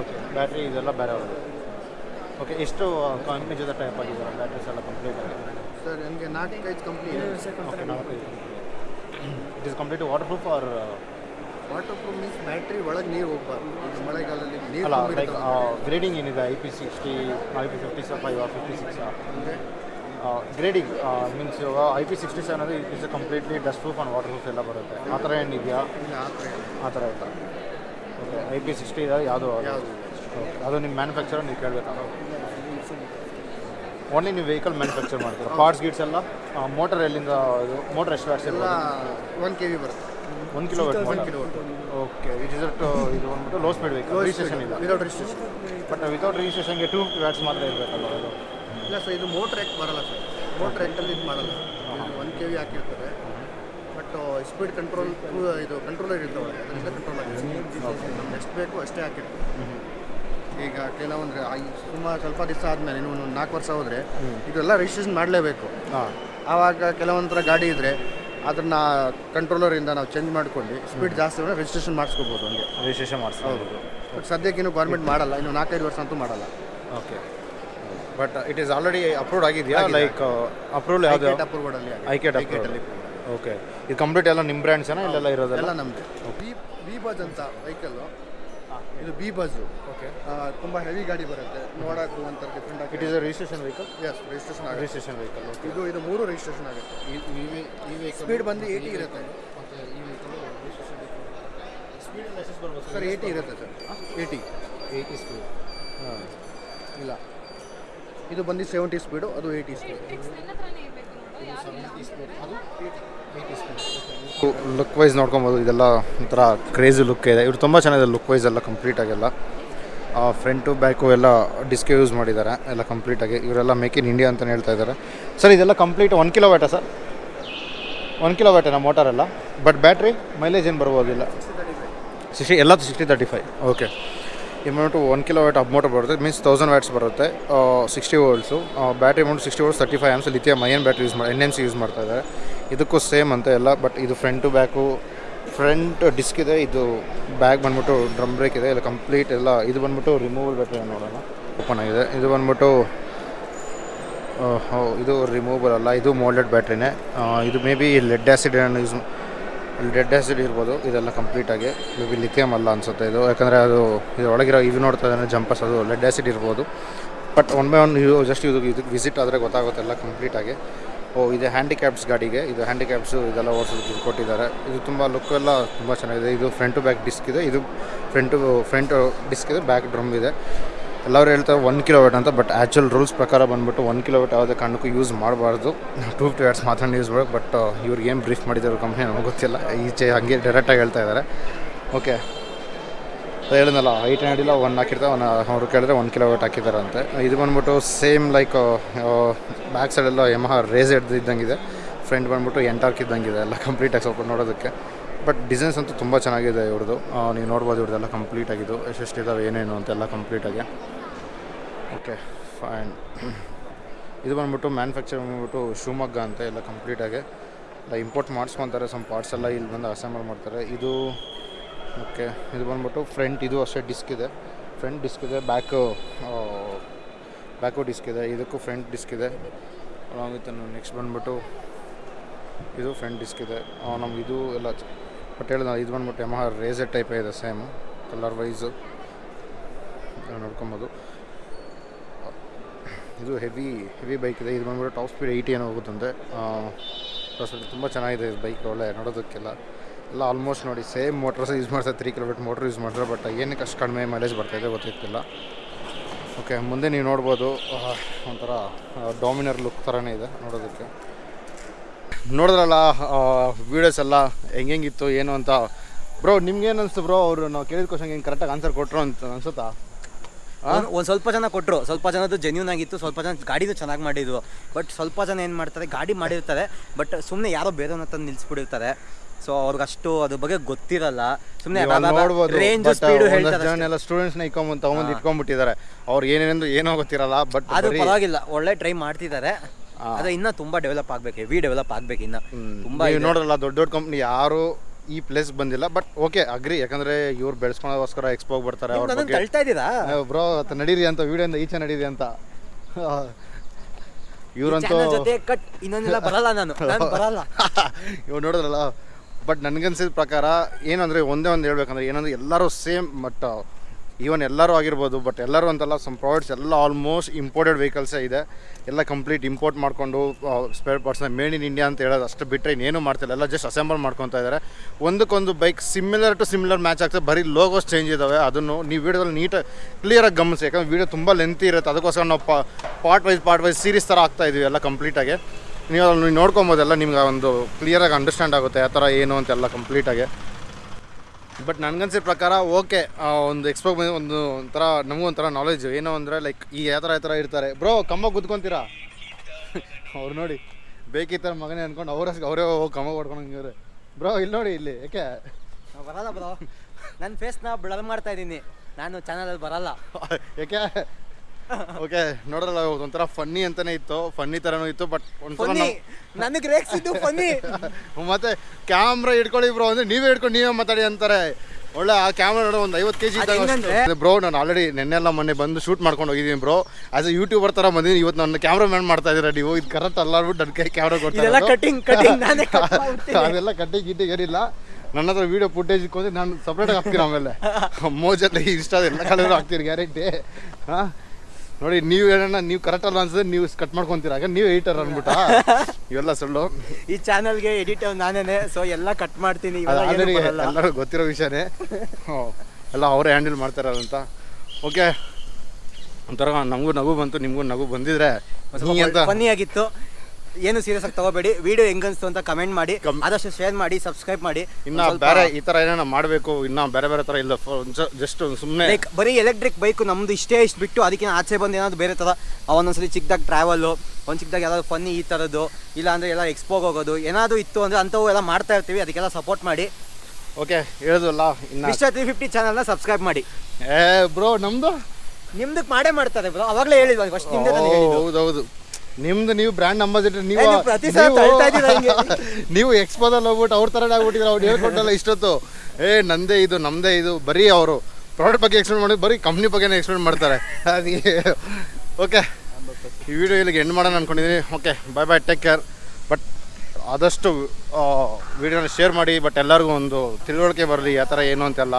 ಓಕೆ ಬ್ಯಾಟ್ರಿ ಇದೆಲ್ಲ ಬೇರೆಯವ್ರದ್ದು ಓಕೆ ಎಷ್ಟು ಕಂಪ್ನಿ ಜೊತೆ ಟೈಪ್ ಆಗಿದ್ದಾರೆ? ಬ್ಯಾಟ್ರೀಸ್ ಎಲ್ಲ ಕಂಪ್ಲೀಟ್ ಆಗಿ? ಸರ್ ನನಗೆ ನಾಲ್ಕೈದು ಕಂಪ್ನಿ ಓಕೆ ನಾವು it is complete waterproof or waterproof means battery ಒಳಗೆ ನೀರು ಹೋಗ್ಬಾರ್ದು. ಈಗ ಮಳೆಗಾಲದಲ್ಲಿ ನೀರು ಅಲ್ಲ ಲೈಕ್ ಗ್ರೇಡಿಂಗ್ ಏನಿದೆ? I P sixty I P fifty five fifty six grading means ಇವಾಗ I P sixty seven it is completely dustproof and waterproof ಎಲ್ಲ ಬರುತ್ತೆ. ಆ ಥರ ಏನಿದೆಯಾ? ಆ ಥರ ಇಲ್ಲ. ಐ ಪಿ ಸಿಕ್ಸ್ಟಿ ಇದೆ ಯಾವುದು? ಅದು ನಿಮ್ಮ ಮ್ಯಾನುಫ್ಯಾಕ್ಚರ್ ನೀವು ಕೇಳಬೇಕು? ಓನ್ಲಿ ನೀವು ವೆಹಿಕಲ್ ಮ್ಯಾನುಫ್ಯಾಕ್ಚರ್ ಮಾಡ್ತೀರಾ? ಪಾರ್ಟ್ಸ್ ಗೀಟ್ಸ್ ಎಲ್ಲ? ಮೋಟರ್ ಎಲ್ಲಿಂದ ಇದು ಮೋಟರ್ ಎಷ್ಟು ವ್ಯಾಟ್ಸ್ ಎಲ್ಲ ಒನ್ ಕೆ ವಿ ಬರುತ್ತೆ. ಒಂದು kilo one kilo okay it is ಇದು ಬಂದ್ಬಿಟ್ಟು ಲೋ ಸ್ಪೀಡ್ ವೆಹಿಕಲ್ ರಿಜಿಸ್ಟ್ರೇಷನ್ ಇಲ್ಲ. ವಿತೌಟ್ ರಿಜಿಸ್ಟ್ರೇಷನ್ ಬಟ್ ವಿತೌಟ್ ರಿಜಿಸ್ಟ್ರೇಷನ್ಗೆ ಟೂ ಫಿಫ್ಟಿ ವ್ಯಾಟ್ಸ್ ಮಾತ್ರ ಇರಬೇಕಲ್ಲ ಅದು? ಇಲ್ಲ ಸರ್ ಇದು ಮೋಟ್ರ್ ಆ್ಯಕ್ಟ್ ಬರಲ್ಲ ಸರ್ ಮೋಟ್ರ್ ಎಂಟಲ್ಲಿ ಇದು ಮಾಡಲ್ಲ. ಒನ್ ಕೆ ವಿ ಹಾಕಿರ್ತಾರೆ. ಬಟ್ ಸ್ಪೀಡ್ ಕಂಟ್ರೋಲ್ ಇದು ಕಂಟ್ರೋಲರ್ ಇರ್ತವೆ. ಅದರಿಂದ ಕಂಟ್ರೋಲ್ ಆಗಿದೆ ನಮ್ಗೆ ಎಷ್ಟು ಬೇಕು ಅಷ್ಟೇ ಹಾಕಿರ್ತೀವಿ ಈಗ ಕೆಲವೊಂದ್ರೆ ಸುಮಾರು ಸ್ವಲ್ಪ ದಿವಸ ಆದಮೇಲೆ ಇನ್ನೊಂದು ನಾಲ್ಕು ವರ್ಷ ಹೋದರೆ ಇದೆಲ್ಲ ರಿಜಿಸ್ಟ್ರೇಷನ್ ಮಾಡಲೇಬೇಕು. ಆವಾಗ ಕೆಲವೊಂಥರ ಗಾಡಿ ಇದ್ದರೆ ಅದನ್ನ ಕಂಟ್ರೋಲರಿಂದ ನಾವು ಚೇಂಜ್ ಮಾಡ್ಕೊಂಡು ಸ್ಪೀಡ್ ಜಾಸ್ತಿ ಇದ್ರೆ ರಿಜಿಸ್ಟ್ರೇಷನ್ ಮಾಡಿಸ್ಕೋಬೋದು ಹಂಗೆ. ರಿಜಿಸ್ಟ್ರೇಷನ್ ಮಾಡಿಸ್ಕೋಬಹುದು ಬಟ್ ಸದ್ಯಕ್ಕೆ ಇನ್ನು ಗೌರ್ಮೆಂಟ್ ಮಾಡಲ್ಲ ಇನ್ನು ನಾಲ್ಕೈದು ವರ್ಷ ಅಂತೂ ಮಾಡಲ್ಲ. Okay but it is already approved ಆಗಿದೆಯಾ? ಲೈಕ್ ಅಪ್ರೂವಲ್ ಯಾವುದು? ಅಪ್ರೂವಲ್ಲಿ ಐಕೆಟ್ ಐಕೆಟಲ್ಲಿ ಓಕೆ ಇದು ಕಂಪ್ಲೀಟ್ ಎಲ್ಲ ನಿಮ್ಮ ಬ್ರ್ಯಾಂಡ್ಸೇನಾ ಇಲ್ಲೆಲ್ಲ ಇರೋದೆಲ್ಲ? ನಮ್ಮದು ವಿ ವಿ ಬಜ್ ಅಂತ ವೆಹಿಕಲ್ಲು ಇದು ಬಿ ಬಸ್ಸು ಓಕೆ ತುಂಬ ಹೆವಿ ಗಾಡಿ ಬರುತ್ತೆ. ನೋಡೋಕ್ಕೂ ಒಂಥರ ಡಿಫ್ರೆಂಟ್ ಇಟ್ ಆಗಿ is a registration vehicle yes registration ಆಗಿ ರಿಜಿಸ್ಟ್ರೇಷನ್ ವೆಹಿಕಲ್ ಓಕೆ ಇದು ಇದು ಮೂರು ರಿಜಿಸ್ಟ್ರೇಷನ್ ಆಗುತ್ತೆ. ಸ್ಪೀಡ್ ಬಂದು ಏಯ್ಟಿ ಇರುತ್ತೆ. ಸ್ಪೀಡ್ ಸರ್ ಏಯ್ಟಿ ಇರುತ್ತೆ ಸರ್ ಏಯ್ಟಿ ಏಯ್ಟಿ ಸ್ಪೀಡ್ ಹಾಂ. ಇಲ್ಲ. ಇದು ಬಂದು ಸೆವೆಂಟಿ ಸ್ಪೀಡು ಅದು ಏಯ್ಟಿ ಸ್ಪೀಡ್ ಲುಕ್ ವೈಸ್ ನೋಡ್ಕೊಬೋದು, ಇದೆಲ್ಲ ಒಂಥರ ಕ್ರೇಜಿ ಲುಕ್ ಇದೆ. ಇವರು ತುಂಬ ಚೆನ್ನಾಗಿದೆ ಲುಕ್ ವೈಸ್ ಎಲ್ಲ ಕಂಪ್ಲೀಟ್ ಆಗೆಲ್ಲ. ಫ್ರಂಟು ಬ್ಯಾಕು ಎಲ್ಲ ಡಿಸ್ಕ್ ಯೂಸ್ ಮಾಡಿದ್ದಾರೆ, ಎಲ್ಲ ಕಂಪ್ಲೀಟಾಗಿ ಇವರೆಲ್ಲ ಮೇಕ್ ಇನ್ ಇಂಡಿಯಾ ಅಂತಲೇ ಹೇಳ್ತಾ ಇದ್ದಾರೆ. ಸರ್ ಇದೆಲ್ಲ ಕಂಪ್ಲೀಟ್ ಒನ್ ಕಿಲೋ ವ್ಯಾಟಾ ಸರ್ ಒನ್ ಕಿಲೋ ವ್ಯಾಟೇನಾ ಮೋಟಾರೆಲ್ಲ ಬಟ್ ಬ್ಯಾಟ್ರಿ ಮೈಲೇಜ್ ಏನು ಬರ್ಬೋದಿಲ್ಲ? ಸಿಕ್ಸ್ಟಿ ಎಲ್ಲ sixty thirty five okay amount one kilowatt motor ಬರುತ್ತೆ ಮೀನ್ಸ್ ತೌಸಂಡ್ ವ್ಯಾಟ್ಸ್ ಬರುತ್ತೆ. Sixty volts battery amount sixty volts thirty five amps lithium ion battery use ಮಾಡಿ ಎನ್ ಎಂ ಸಿ ಯೂಸ್ ಮಾಡ್ತಾ ಇದ್ದಾರೆ. ಇದಕ್ಕೂ ಸೇಮ್ ಅಂತ ಎಲ್ಲ ಬಟ್ ಇದು front to back front disc ಇದೆ, ಇದು ಬ್ಯಾಗ್ ಬಂದ್ಬಿಟ್ಟು ಡ್ರಮ್ ಬ್ರೇಕ್ ಇದೆ, ಇಲ್ಲ ಕಂಪ್ಲೀಟ್ ಎಲ್ಲ, ಇದು ಬಂದ್ಬಿಟ್ಟು ರಿಮೂವಲ್ ಬ್ಯಾಟ್ರಿ ನೋಡೋಣ. ಓಪನ್ ಆಗಿದೆ. ಇದು ಬಂದ್ಬಿಟ್ಟು ಇದು ರಿಮೂವಲ್ ಅಲ್ಲ, ಇದು ಮೋಲ್ಡೆಡ್ ಬ್ಯಾಟ್ರಿನೇ ಇದು maybe lead acid use lead acid ಇರ್ಬೋದು, ಇದೆಲ್ಲ ಕಂಪ್ಲೀಟಾಗಿ ಮೇ ಬಿ ಲಿಥಿಯಮ್ ಅಲ್ಲ ಅನ್ಸುತ್ತೆ ಇದು. ಯಾಕಂದರೆ ಅದು ಇದು ಒಳಗಿರೋ ಇದು ನೋಡ್ತಾ ಇದ್ದಾನೆ ಜಂಪಸ್ ಅದು ಲೆಡ್ ಆ್ಯಸಿಡ್ ಇರ್ಬೋದು. But one by one you just ಇದು ಇದಕ್ಕೆ ವಿಸಿಟ್ ಆದರೆ ಗೊತ್ತಾಗುತ್ತೆ ಎಲ್ಲ ಕಂಪ್ಲೀಟಾಗಿ ಓ, ಇದು ಹ್ಯಾಂಡಿಕ್ಯಾಪ್ಸ್ ಗಾಡಿಗೆ, ಇದು ಹ್ಯಾಂಡಿಕ್ಯಾಪ್ಸು ಇದೆಲ್ಲ ಓಡಿಸೋದಕ್ಕೆ ಕೊಟ್ಟಿದ್ದಾರೆ. ಇದು ತುಂಬ ಲುಕ್ ಎಲ್ಲ ತುಂಬ ಚೆನ್ನಾಗಿದೆ. ಇದು ಫ್ರಂಟ್ ಟು ಬ್ಯಾಕ್ ಡಿಸ್ಕ್ ಇದೆ. ಇದು ಫ್ರಂಟು ಫ್ರಂಟ್ ಡಿಸ್ಕ್ ಇದೆ ಬ್ಯಾಕ್ ಡ್ರಮ್ ಇದೆ. ಎಲ್ಲರೂ ಹೇಳ್ತಾರೆ ಒನ್ ಕಿಲೋಮೀಟರ್ ಅಂತ ಬಟ್ ಆ್ಯಕ್ಚುಲ್ ರೂಲ್ಸ್ ಪ್ರಕಾರ ಬಂದ್ಬಿಟ್ಟು ಒನ್ ಕಿಲೋಮೀಟರ್ ಯಾವುದೇ ಕಾರಣಕ್ಕೂ ಯೂಸ್ ಮಾಡಬಾರ್ದು. ಟೂ ಫಿಫ್ಟಿ ಮಾತ್ರ ಯೂಸ್ ಮಾಡಬೇಕು ಬಟ್ ಇವ್ರಿಗೆ ಏನು ಬ್ರೀಫ್ ಮಾಡಿದ್ದಾರೆ ಕಂಪ್ನಿ ನನಗೆ ಗೊತ್ತಿಲ್ಲ. ಈಚೆ ಹಾಗೆ ಡೈರೆಕ್ಟಾಗಿ ಹೇಳ್ತಾ ಇದ್ದಾರೆ. ಓಕೆ ಹೇಳಿದ್ನಲ್ಲ ಹೈಟ್ ಅಡಿಲ್ಲ ಒನ್ ಹಾಕಿರ್ತಾರೆ ಒನ್ ಅವ್ರು ಕೇಳಿದ್ರೆ ಒನ್ ಕಿಲೋ ಹಾಕಿದ್ದಾರೆ ಅಂತೆ ಇದು ಬಂದ್ಬಿಟ್ಟು ಸೇಮ್ ಲೈಕ್ ಬ್ಯಾಕ್ ಸೈಡೆಲ್ಲ ಯಮಹ ರೇಸ್ ಇದ್ದಂಗಿದೆ. ಫ್ರಂಟ್ ಬಂದ್ಬಿಟ್ಟು ಎಂಟಾರ್ಕ್ ಇದ್ದಂಗಿದೆ, ಎಲ್ಲ ಕಂಪ್ಲೀಟಾಗಿ ಸ್ವಲ್ಪ ನೋಡೋದಕ್ಕೆ. ಬಟ್ ಡಿಸೈನ್ಸ್ ಅಂತೂ ತುಂಬ ಚೆನ್ನಾಗಿದೆ ಇವ್ರದ್ದು ನೀವು ನೋಡ್ಬೋದು ಇವ್ರದ್ದೆಲ್ಲ ಕಂಪ್ಲೀಟ್ ಆಗಿದ್ದು. ಎಷ್ಟೆಷ್ಟಿದ್ದಾವೆ ಏನೇನು ಅಂತೆಲ್ಲ ಕಂಪ್ಲೀಟಾಗಿ ಓಕೆ ಫೈನ್ ಇದು ಬಂದ್ಬಿಟ್ಟು ಮ್ಯಾನುಫ್ಯಾಕ್ಚರ್ ಬಂದ್ಬಿಟ್ಟು ಶಿವಮೊಗ್ಗ ಅಂತ ಎಲ್ಲ ಕಂಪ್ಲೀಟಾಗಿ ಇಂಪೋರ್ಟ್ ಮಾಡಿಸ್ಕೊತಾರೆ ಸಮ್ ಪಾರ್ಟ್ಸ್ ಎಲ್ಲ ಇಲ್ಲಿ ಬಂದು ಅಸೆಂಬಲ್ ಮಾಡ್ತಾರೆ. ಇದು ಓಕೆ, ಇದು ಬಂದ್ಬಿಟ್ಟು ಫ್ರಂಟ್, ಇದು ಅಷ್ಟೇ ಡಿಸ್ಕ್ ಇದೆ. ಫ್ರಂಟ್ ಡಿಸ್ಕ್ ಇದೆ ಬ್ಯಾಕು ಬ್ಯಾಕು ಡಿಸ್ಕ್ ಇದೆ. ಇದಕ್ಕೂ ಫ್ರಂಟ್ ಡಿಸ್ಕ್ ಇದೆ. ಅಲಾಂಗ್ ವಿತ್ ನೆಕ್ಸ್ಟ್ ಬಂದ್ಬಿಟ್ಟು ಇದು ಫ್ರಂಟ್ ಡಿಸ್ಕ್ ಇದೆ. ನಮ್ಗೆ ಇದು ಎಲ್ಲ ಬಟ್ ಹೇಳಿದ ಇದು ಬಂದ್ಬಿಟ್ಟು ಯಮಹ ರೇಸರ್ ಟೈಪೇ ಇದೆ ಸೇಮ್ ಕಲರ್ ವೈಸು ನೋಡ್ಕೊಬೋದು. ಇದು ಹೆವಿ ಹೆವಿ ಬೈಕ್ ಇದೆ. ಇದು ಬಂದ್ಬಿಟ್ಟು ಟಾಪ್ ಸ್ಪೀಡ್ ಏಯ್ಟಿ ಏನೋ ಹೋಗುತ್ತಂತೆ. ತುಂಬ ಚೆನ್ನಾಗಿದೆ ಬೈಕ್ ಒಳ್ಳೆ, ನೋಡೋದಕ್ಕೆಲ್ಲ. ಎಲ್ಲ ಆಲ್ಮೋಸ್ಟ್ ನೋಡಿ ಸೇಮ್ ಮೋಟ್ರಸ್ ಯೂಸ್ ಮಾಡ್ತಾರೆ ತ್ರೀ ಕಿಲೋಮೀಟರ್ ಮೋಟ್ರ್ ಯೂಸ್ ಮಾಡ್ತಾರೆ ಬಟ್ ಏನಕ್ಕೆ ಅಷ್ಟು ಕಡಿಮೆ ಮೈಲೇಜ್ ಬರ್ತಾಯಿದೆ ಗೊತ್ತಿತ್ತಿಲ್ಲ ಓಕೆ ಮುಂದೆ ನೀವು ನೋಡ್ಬೋದು ಒಂಥರ ಡಾಮಿನರ್ ಲುಕ್ ಥರನೇ ಇದೆ ನೋಡೋದಕ್ಕೆ. ನೋಡಿದ್ರಲ್ಲ ವೀಡಿಯೋಸ್ ಎಲ್ಲ ಹೆಂಗೆಂಗಿತ್ತು, ಏನು ಅಂತ. ಬ್ರೋ ನಿಮ್ಗೇನು ಅನಿಸ್ತು ಬ್ರೋ ಅವರು ನಾವು ಕೇಳಿದ ಕ್ವಶನ್ಗೆ ಹೆಂಗೆ ಕರೆಕ್ಟಾಗಿ ಆನ್ಸರ್ ಕೊಟ್ಟರು ಅಂತ ಅನ್ಸುತ್ತಾ? ಒಂದು ಸ್ವಲ್ಪ ಜನ ಕೊಟ್ಟರು ಸ್ವಲ್ಪ ಜನದ್ದು ಜೆನ್ಯೂನ್ ಆಗಿತ್ತು, ಸ್ವಲ್ಪ ಜನ ಗಾಡಿನೂ ಚೆನ್ನಾಗಿ ಮಾಡಿದ್ರು. ಬಟ್ ಸ್ವಲ್ಪ ಜನ ಏನು ಮಾಡ್ತಾರೆ, ಗಾಡಿ ಮಾಡಿರ್ತಾರೆ ಬಟ್ ಸುಮ್ಮನೆ ಯಾರೋ ಬೇರೆಯವ್ರನ್ನ ತಂದು ನಿಲ್ಸ್ಬಿಟ್ಟಿರ್ತಾರೆ. ಸೊ ಅವ್ರಿಗೆ ಅಷ್ಟು ಅದ್ರ ಬಗ್ಗೆ ಗೊತ್ತಿರಲ್ಲ. ಸುಮ್ಮನೆ ರೇಂಜ್ ಸ್ಪೀಡ್ ಹೇಳ್ತಾರೆ ಸ್ಟೂಡೆಂಟ್ಸ್ನ ಇಟ್ಕೊಂಬಂದು ತಗೊಂಬಂದು ಇಟ್ಕೊಂಡ್ಬಿಟ್ಟಿದ್ದಾರೆ. ಅವ್ರು ಏನೇನೆಂದು ಏನೋ ಗೊತ್ತಿರಲ್ಲ ಬಟ್ ಅದು ಪರವಾಗಿಲ್ಲ ಒಳ್ಳೆ ಟ್ರೈ ಮಾಡ್ತಿದ್ದಾರೆ. ಅದು ಇನ್ನ ತುಂಬಾ ಡೆವಲಪ್ ಆಗ್ಬೇಕು ಹೆವಿ ಡೆವಲಪ್ ಆಗ್ಬೇಕು ಇನ್ನ. ತುಂಬಾ. ನೋಡ್ರಲ್ಲ ದೊಡ್ಡ ದೊಡ್ಡ ಕಂಪ್ನಿ ಯಾರು ಈ ಪ್ಲೇಸ್ ಬಂದಿಲ್ಲ ಬಟ್ ಓಕೆ ಅಗ್ರಿ ಯಾಕಂದ್ರೆ ಇವ್ರು ಬೆಳೆಸ್ಕೊಳ್ಳೋಗೋಸ್ಕರ ಎಕ್ಸ್ಪೋಗ್ ಬರ್ತಾರೆ ಅವ್ರ ಬ್ರೋ ನಡೀರಿ ಅಂತ ವಿಡಿಯೋ ಈಚೆ ನಡೀರಿ ಅಂತ. ಇವ್ರಂತೂ ಜೊತೆ ಕಟ್ ಇನ್ನೊಂದಿಲ್ಲ ಬರಲ್ಲ ನಾನು ಬರಲ್ಲ. ಇವ್ರು ನೋಡಿದ್ರಲ್ಲ ಬಟ್ ನನಗನ್ಸಿದ ಪ್ರಕಾರ ಏನಂದರೆ ಒಂದೇ ಒಂದು ಹೇಳ್ಬೇಕಂದ್ರೆ ಏನಂದ್ರೆ ಎಲ್ಲರೂ ಸೇಮ್ ಬಟ್ ಈವನ್ ಎಲ್ಲರೂ ಆಗಿರ್ಬೋದು ಬಟ್ ಎಲ್ಲರೂ ಅಂತಲ್ಲ ಸಮ್ ಪ್ರಾಡಕ್ಟ್ಸ್ ಎಲ್ಲ ಆಲ್ಮೋಸ್ಟ್ ಇಂಪೋರ್ಟೆಡ್ ವೆಹಿಕಲ್ಸೇ ಇದೆ. ಎಲ್ಲ ಕಂಪ್ಲೀಟ್ ಇಂಪೋರ್ಟ್ ಮಾಡಿಕೊಂಡು ಸ್ಪೇರ್ ಪಾರ್ಟ್ಸ್ನ ಮೇಡ್ ಇನ್ ಇಂಡಿಯಾ ಅಂತ ಹೇಳೋದು ಅಷ್ಟು ಬಿಟ್ಟರೆ ಇನ್ನೇನು ಮಾಡ್ತಿಲ್ಲ. ಎಲ್ಲ ಜಸ್ಟ್ ಅಸೆಂಬಲ್ ಮಾಡ್ಕೊತಾ ಇದ್ದಾರೆ ಒಂದಕ್ಕೊಂದು bike similar to similar match ಆಗ್ತದೆ. ಬರೀ ಲೋಗೋಸ್ ಚೇಂಜ್ ಇದ್ದಾವೆ ಅದನ್ನು ನೀವು ವೀಡಿಯೋದಲ್ಲಿ ನೀಟಾಗಿ ಕ್ಲಿಯರಾಗಿ ಗಮನಿಸಿ. ಯಾಕಂದ್ರೆ ವೀಡಿಯೋ ತುಂಬ ಲೆಂತಿ ಇರುತ್ತೆ. ಅದಕ್ಕೋಸ್ಕರ ನಾವು part wise part wise series ಥರ ಆಗ್ತಾ ಇದೀವಿ ಎಲ್ಲ ಕಂಪ್ಲೀಟಾಗಿ ನೀವು ಅಲ್ಲಿ ನೋಡ್ಕೊಬೋದೆಲ್ಲ ನಿಮ್ಗೆ ಒಂದು ಕ್ಲಿಯರಾಗಿ ಅಂಡರ್ಸ್ಟ್ಯಾಂಡ್ ಆಗುತ್ತೆ ಆ ಥರ ಏನು ಅಂತೆಲ್ಲ ಕಂಪ್ಲೀಟಾಗಿ ಬಟ್ ನನಗನ್ಸಿದ ಪ್ರಕಾರ ಓಕೆ ಒಂದು ಎಕ್ಸ್ಪೋ ಒಂದು ಒಂಥರ ನಮಗೂ ಒಂಥರ ನಾಲೆಜ್ ಏನೋ ಅಂದರೆ ಲೈಕ್ ಈ ಯಾವ ಥರ ಯಾವ ಥರ ಇರ್ತಾರೆ. ಬ್ರೋ ಕಂಬ ಕುತ್ಕೊತೀರಾ ಅವ್ರು ನೋಡಿ ಬೇಕಿತ್ತರ ಮಗನೇ ಅಂದ್ಕೊಂಡು ಅವ್ರ ಅವರೇ ಹೋಗಿ ಕಂಬ ಹೊಡ್ಕೊಂಡು ಬ್ರೋ ಇಲ್ಲಿ ನೋಡಿ ಇಲ್ಲಿ ಯಾಕೆ ಬರಲ್ಲ ಬ್ರೋ ನನ್ನ ಫೇಸ್ನ ಬ್ಲರ್ ಮಾಡ್ತಾ ಇದ್ದೀನಿ. ನಾನು ಚಾನಲಲ್ಲಿ ಬರಲ್ಲ. ಯಾಕೆ ಓಕೆ ನೋಡಲ್ಲ ಒಂಥರ ಫನ್ನಿ ಅಂತಾನೆ ಇತ್ತು. ಫನ್ನಿ ಥರನೂ ಇತ್ತು ಬಟ್ ಒಂದು ಫನ್ನಿ ನನಗೆ ರೇಕ್ಸಿದ್ದು ಫನ್ನಿ ಮತ್ತೆ ಕ್ಯಾಮ್ರಾ ಹಿಡ್ಕೊಳ್ಳಿ ಬ್ರೋ ಅಂದ್ರೆ ನೀವೇ ಹಿಡ್ಕೊಂಡು ನೀವೇ ಮಾತಾಡಿ ಅಂತಾರೆ. ಒಳ್ಳೆ ಆ ಕ್ಯಾಮ್ರಾ ನೋಡೋ ಒಂದು ಐವತ್ತು ಕೆ ಜಿ ಬ್ರೋ ನಾನು ಆಲ್ರೆಡಿ ನೆನ್ನೆಲ್ಲ ಮೊನ್ನೆ ಬಂದು ಶೂಟ್ ಮಾಡ್ಕೊಂಡು ಹೋಗಿದ್ದೀನಿ ಬ್ರೋ ಆಸ್ ಎ ಯೂಟ್ಯೂಬರ್ ತರ ಬಂದಿದ್ದೀನಿ. ಇವತ್ತು ನನ್ನ ಕ್ಯಾಮ್ರಾ ಮ್ಯಾನ್ ಮಾಡ್ತಾ ಇದ್ದೀರಾ ನೀವು. ಇದು ಕರೆಕ್ಟ್ ಅಲ್ಲ ಅಂದ್ಬಿಟ್ಟು ನನ್ನ ಕೈ ಕ್ಯಾಮ್ರಾ ಕೊಡ್ತಾರೆ ಅವೆಲ್ಲ ಕಟ್ಟಿಂಗ್ ಗಿಟ್ಟಿ ಏನಿಲ್ಲ. ನನ್ನ ಹತ್ರ ವೀಡಿಯೋ ಫುಟೇಜ್ ಹೋದ್ರೆ ನಾನು ಸಪ್ರೇಟಾಗಿ ಹಾಕ್ತೀನಿ ಆಮೇಲೆ. ಮೋಜಲ್ಲಿ ಇಷ್ಟ ಎಲ್ಲ ಕಡೆ ಹಾಕ್ತೀನಿ ಗ್ಯಾರಂಟಿ ಹಾಂ? ನೋಡಿ ನೀವು ಹೇಳೋಣ ನೀವು ಕರೆಕ್ಟ್ ಅಲ್ಲ ಅನ್ಸಿದ್ರೆ ನೀವು ಕಟ್ ಮಾಡ್ಕೊಂತೀರ. ಹಾಗೆ ನೀವು ಎಡಿಟರ್ ಅಂದ್ಬಿಟ್ಟ ಇವೆಲ್ಲ ಸುಳ್ಳು. ಈ ಚಾನಲ್ಗೆ ಎಡಿಟರ್ ನಾನೇನೆ ಸೊ ಎಲ್ಲ ಕಟ್ ಮಾಡ್ತೀನಿ. ಎಲ್ಲರೂ ಗೊತ್ತಿರೋ ವಿಷಯನೇ. ಎಲ್ಲ ಅವರೇ ಹ್ಯಾಂಡಲ್ ಮಾಡ್ತಾರಂತ ಓಕೆ ಒಂಥರ ನಮಗೂ ನಗು ಬಂತು ನಿಮಗೂ ನಗು ಬಂದಿದ್ರೆ. ಫನ್ನಿ ಆಗಿತ್ತು. ಏನು ಸೀರಿಯಸ್ ಆಗಿ ತಗೋಬೇಡಿ ವಿಡಿಯೋ ಹೆಂಗನ್ಸ್ತು ಅಂತ ಕಮೆಂಟ್ ಮಾಡಿ ಆದಷ್ಟು ಶೇರ್ ಮಾಡಿ ಸಬ್ಸ್ಕ್ರೈಬ್ ಮಾಡಿ. ಇನ್ನ ಬೇರೆ ಈ ತರ ಏನೇನೋ ಮಾಡಬೇಕು ಇನ್ನ ಬೇರೆ ಬೇರೆ ತರ ಇಲ್ಲ ಜಸ್ಟ್ ಸುಮ್ಮನೆ ಲೈಕ್ ಬರೀ ಎಲೆಕ್ಟ್ರಿಕ್ ಬೈಕ್ ನಮ್ದು ಇಷ್ಟೇ ಇಷ್ಟು ಬಿಟ್ಟು ಅದಕ್ಕೆ ಆಚೆ ಬಂದು ಏನಾದ್ರು ಬೇರೆ ತರ ಒಂದೊಂದ್ಸಲಿ ಚಿಕ್ಕದಾಗ ಟ್ರಾವೆಲ್ ಒಂದು ಚಿಕ್ಕದಾಗ ಯಾವ್ದಾದ್ರು ಫನ್ನಿ ಈ ಥರದ್ದು ಇಲ್ಲ ಅಂದ್ರೆ ಎಲ್ಲ ಎಕ್ಸ್ಪೋಗೆ ಹೋಗೋದು ಏನಾದರೂ ಇತ್ತು ಅಂದರೆ ಅಂಥವು ಎಲ್ಲ ಮಾಡ್ತಾ ಇರ್ತೀವಿ ಅದಕ್ಕೆಲ್ಲ ಸಪೋರ್ಟ್ ಮಾಡಿ. ಓಕೆ ಹೇಳಿದ್ವಲ್ಲ ಇನ್ನ. ಮಿಸ್ಟರ್ ತ್ರೀ ಫಿಫ್ಟಿ ಚಾನಲ್ನ ಸಬ್ಸ್ಕ್ರೈಬ್ ಮಾಡಿ. ಏ ಬ್ರೋ ನಮ್ದು? ನಿಮ್ದಕ್ಕೆ ಮಾಡೇ ಮಾಡ್ತಾರೆ ಬ್ರೋ ಅವಾಗಲೇ ಹೇಳಿದ್ವಿ ಫಸ್ಟ್ ನಿಮ್ದೇ. ಹೌದೌದು ನಿಮ್ದು ನೀವು ಬ್ರ್ಯಾಂಡ್ ಅಂಬಾಸಿಡರ್ ನೀವು ನೀವು ಎಕ್ಸ್ಪೋದಲ್ಲಿ ಹೋಗ್ಬಿಟ್ಟು ಅವ್ರ ಥರ ಆಗ್ಬಿಟ್ಟಿದ್ರೆ ಅವ್ರು ಹೇಳ್ಕೊಟ್ಟಲ್ಲ ಇಷ್ಟೊತ್ತು. ಏ ನಂದೇ ಇದು ನಮ್ದೇ ಇದು ಬರೀ ಅವರು. ಪ್ರಾಡಕ್ಟ್ ಬಗ್ಗೆ ಎಕ್ಸ್ಪ್ಲೇನ್ ಮಾಡಿ ಬರೀ ಕಂಪ್ನಿ ಬಗ್ಗೆನೇ ಎಕ್ಸ್ಪ್ಲೇನ್ ಮಾಡ್ತಾರೆ. ಅದಕ್ಕೆ ಓಕೆ ಈ ವಿಡಿಯೋ ಇಲ್ಲಿಗೆ ಎಂಡ್ ಮಾಡೋಣ ಅನ್ಕೊಂಡಿದ್ದೀನಿ okay bye bye take care but ಆದಷ್ಟು ವಿಡಿಯೋನ ಶೇರ್ ಮಾಡಿ ಬಟ್ ಎಲ್ಲರಿಗೂ ಒಂದು ತಿಳುವಳಿಕೆ ಬರಲಿ ಆ ಥರ ಏನು ಅಂತೆಲ್ಲ.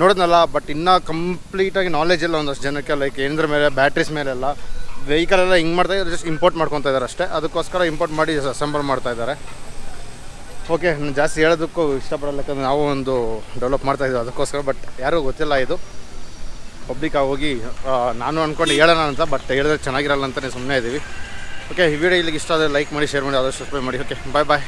ನೋಡಿದ್ನಲ್ಲ ಬಟ್ ಇನ್ನೂ ಕಂಪ್ಲೀಟಾಗಿ ನಾಲೆಜ್ ಇಲ್ಲ ಒಂದಷ್ಟು ಜನಕ್ಕೆ ಲೈಕ್ ಏನದ್ರ ಮೇಲೆ ಬ್ಯಾಟ್ರೀಸ್ ಮೇಲೆಲ್ಲ. ವೆಹಿಕಲ್ ಎಲ್ಲ ಹಿಂಗೆ ಮಾಡ್ತಾ ಇದ್ದಾರೆ ಜಸ್ಟ್ ಇಂಪೋರ್ಟ್ ಮಾಡ್ಕೊತಾ ಇದ್ದಾರೆ ಅಷ್ಟೇ. ಅದಕ್ಕೋಸ್ಕರ ಇಂಪೋರ್ಟ್ ಮಾಡಿ ಅಸೆಂಬಲ್ ಮಾಡ್ತಾ ಇದ್ದಾರೆ. ಓಕೆ ನಾನು ಜಾಸ್ತಿ ಹೇಳೋದಕ್ಕೂ ಇಷ್ಟಪಡಲ್ಲ, ಯಾಕಂದರೆ ನಾವು ಒಂದು ಡೆವಲಪ್ ಮಾಡ್ತಾ ಇದ್ದೀವಿ ಅದಕ್ಕೋಸ್ಕರ ಬಟ್ ಯಾರೂ ಗೊತ್ತಿಲ್ಲ ಇದು. ಪಬ್ಲಿಕ್ ಹೋಗಿ ನಾನು ಅಂದ್ಕೊಂಡು ಹೇಳೋಣ ಅಂತ ಬಟ್ ಹೇಳಿದ್ರೆ ಚೆನ್ನಾಗಿರಲ್ಲ ಅಂತಲೇ ಸುಮ್ಮನೆ ಇದ್ದೀವಿ ಓಕೆ ಈ ವಿಡಿಯೋ ಇಲ್ಲಿಗೆ ಇಷ್ಟ ಆದರೆ ಲೈಕ್ ಮಾಡಿ ಶೇರ್ ಮಾಡಿ, ಆದಷ್ಟು ಸಬ್ಸ್ಕ್ರೈಬ್ ಮಾಡಿ. ಓಕೆ ಬಾಯ್ ಬಾಯ್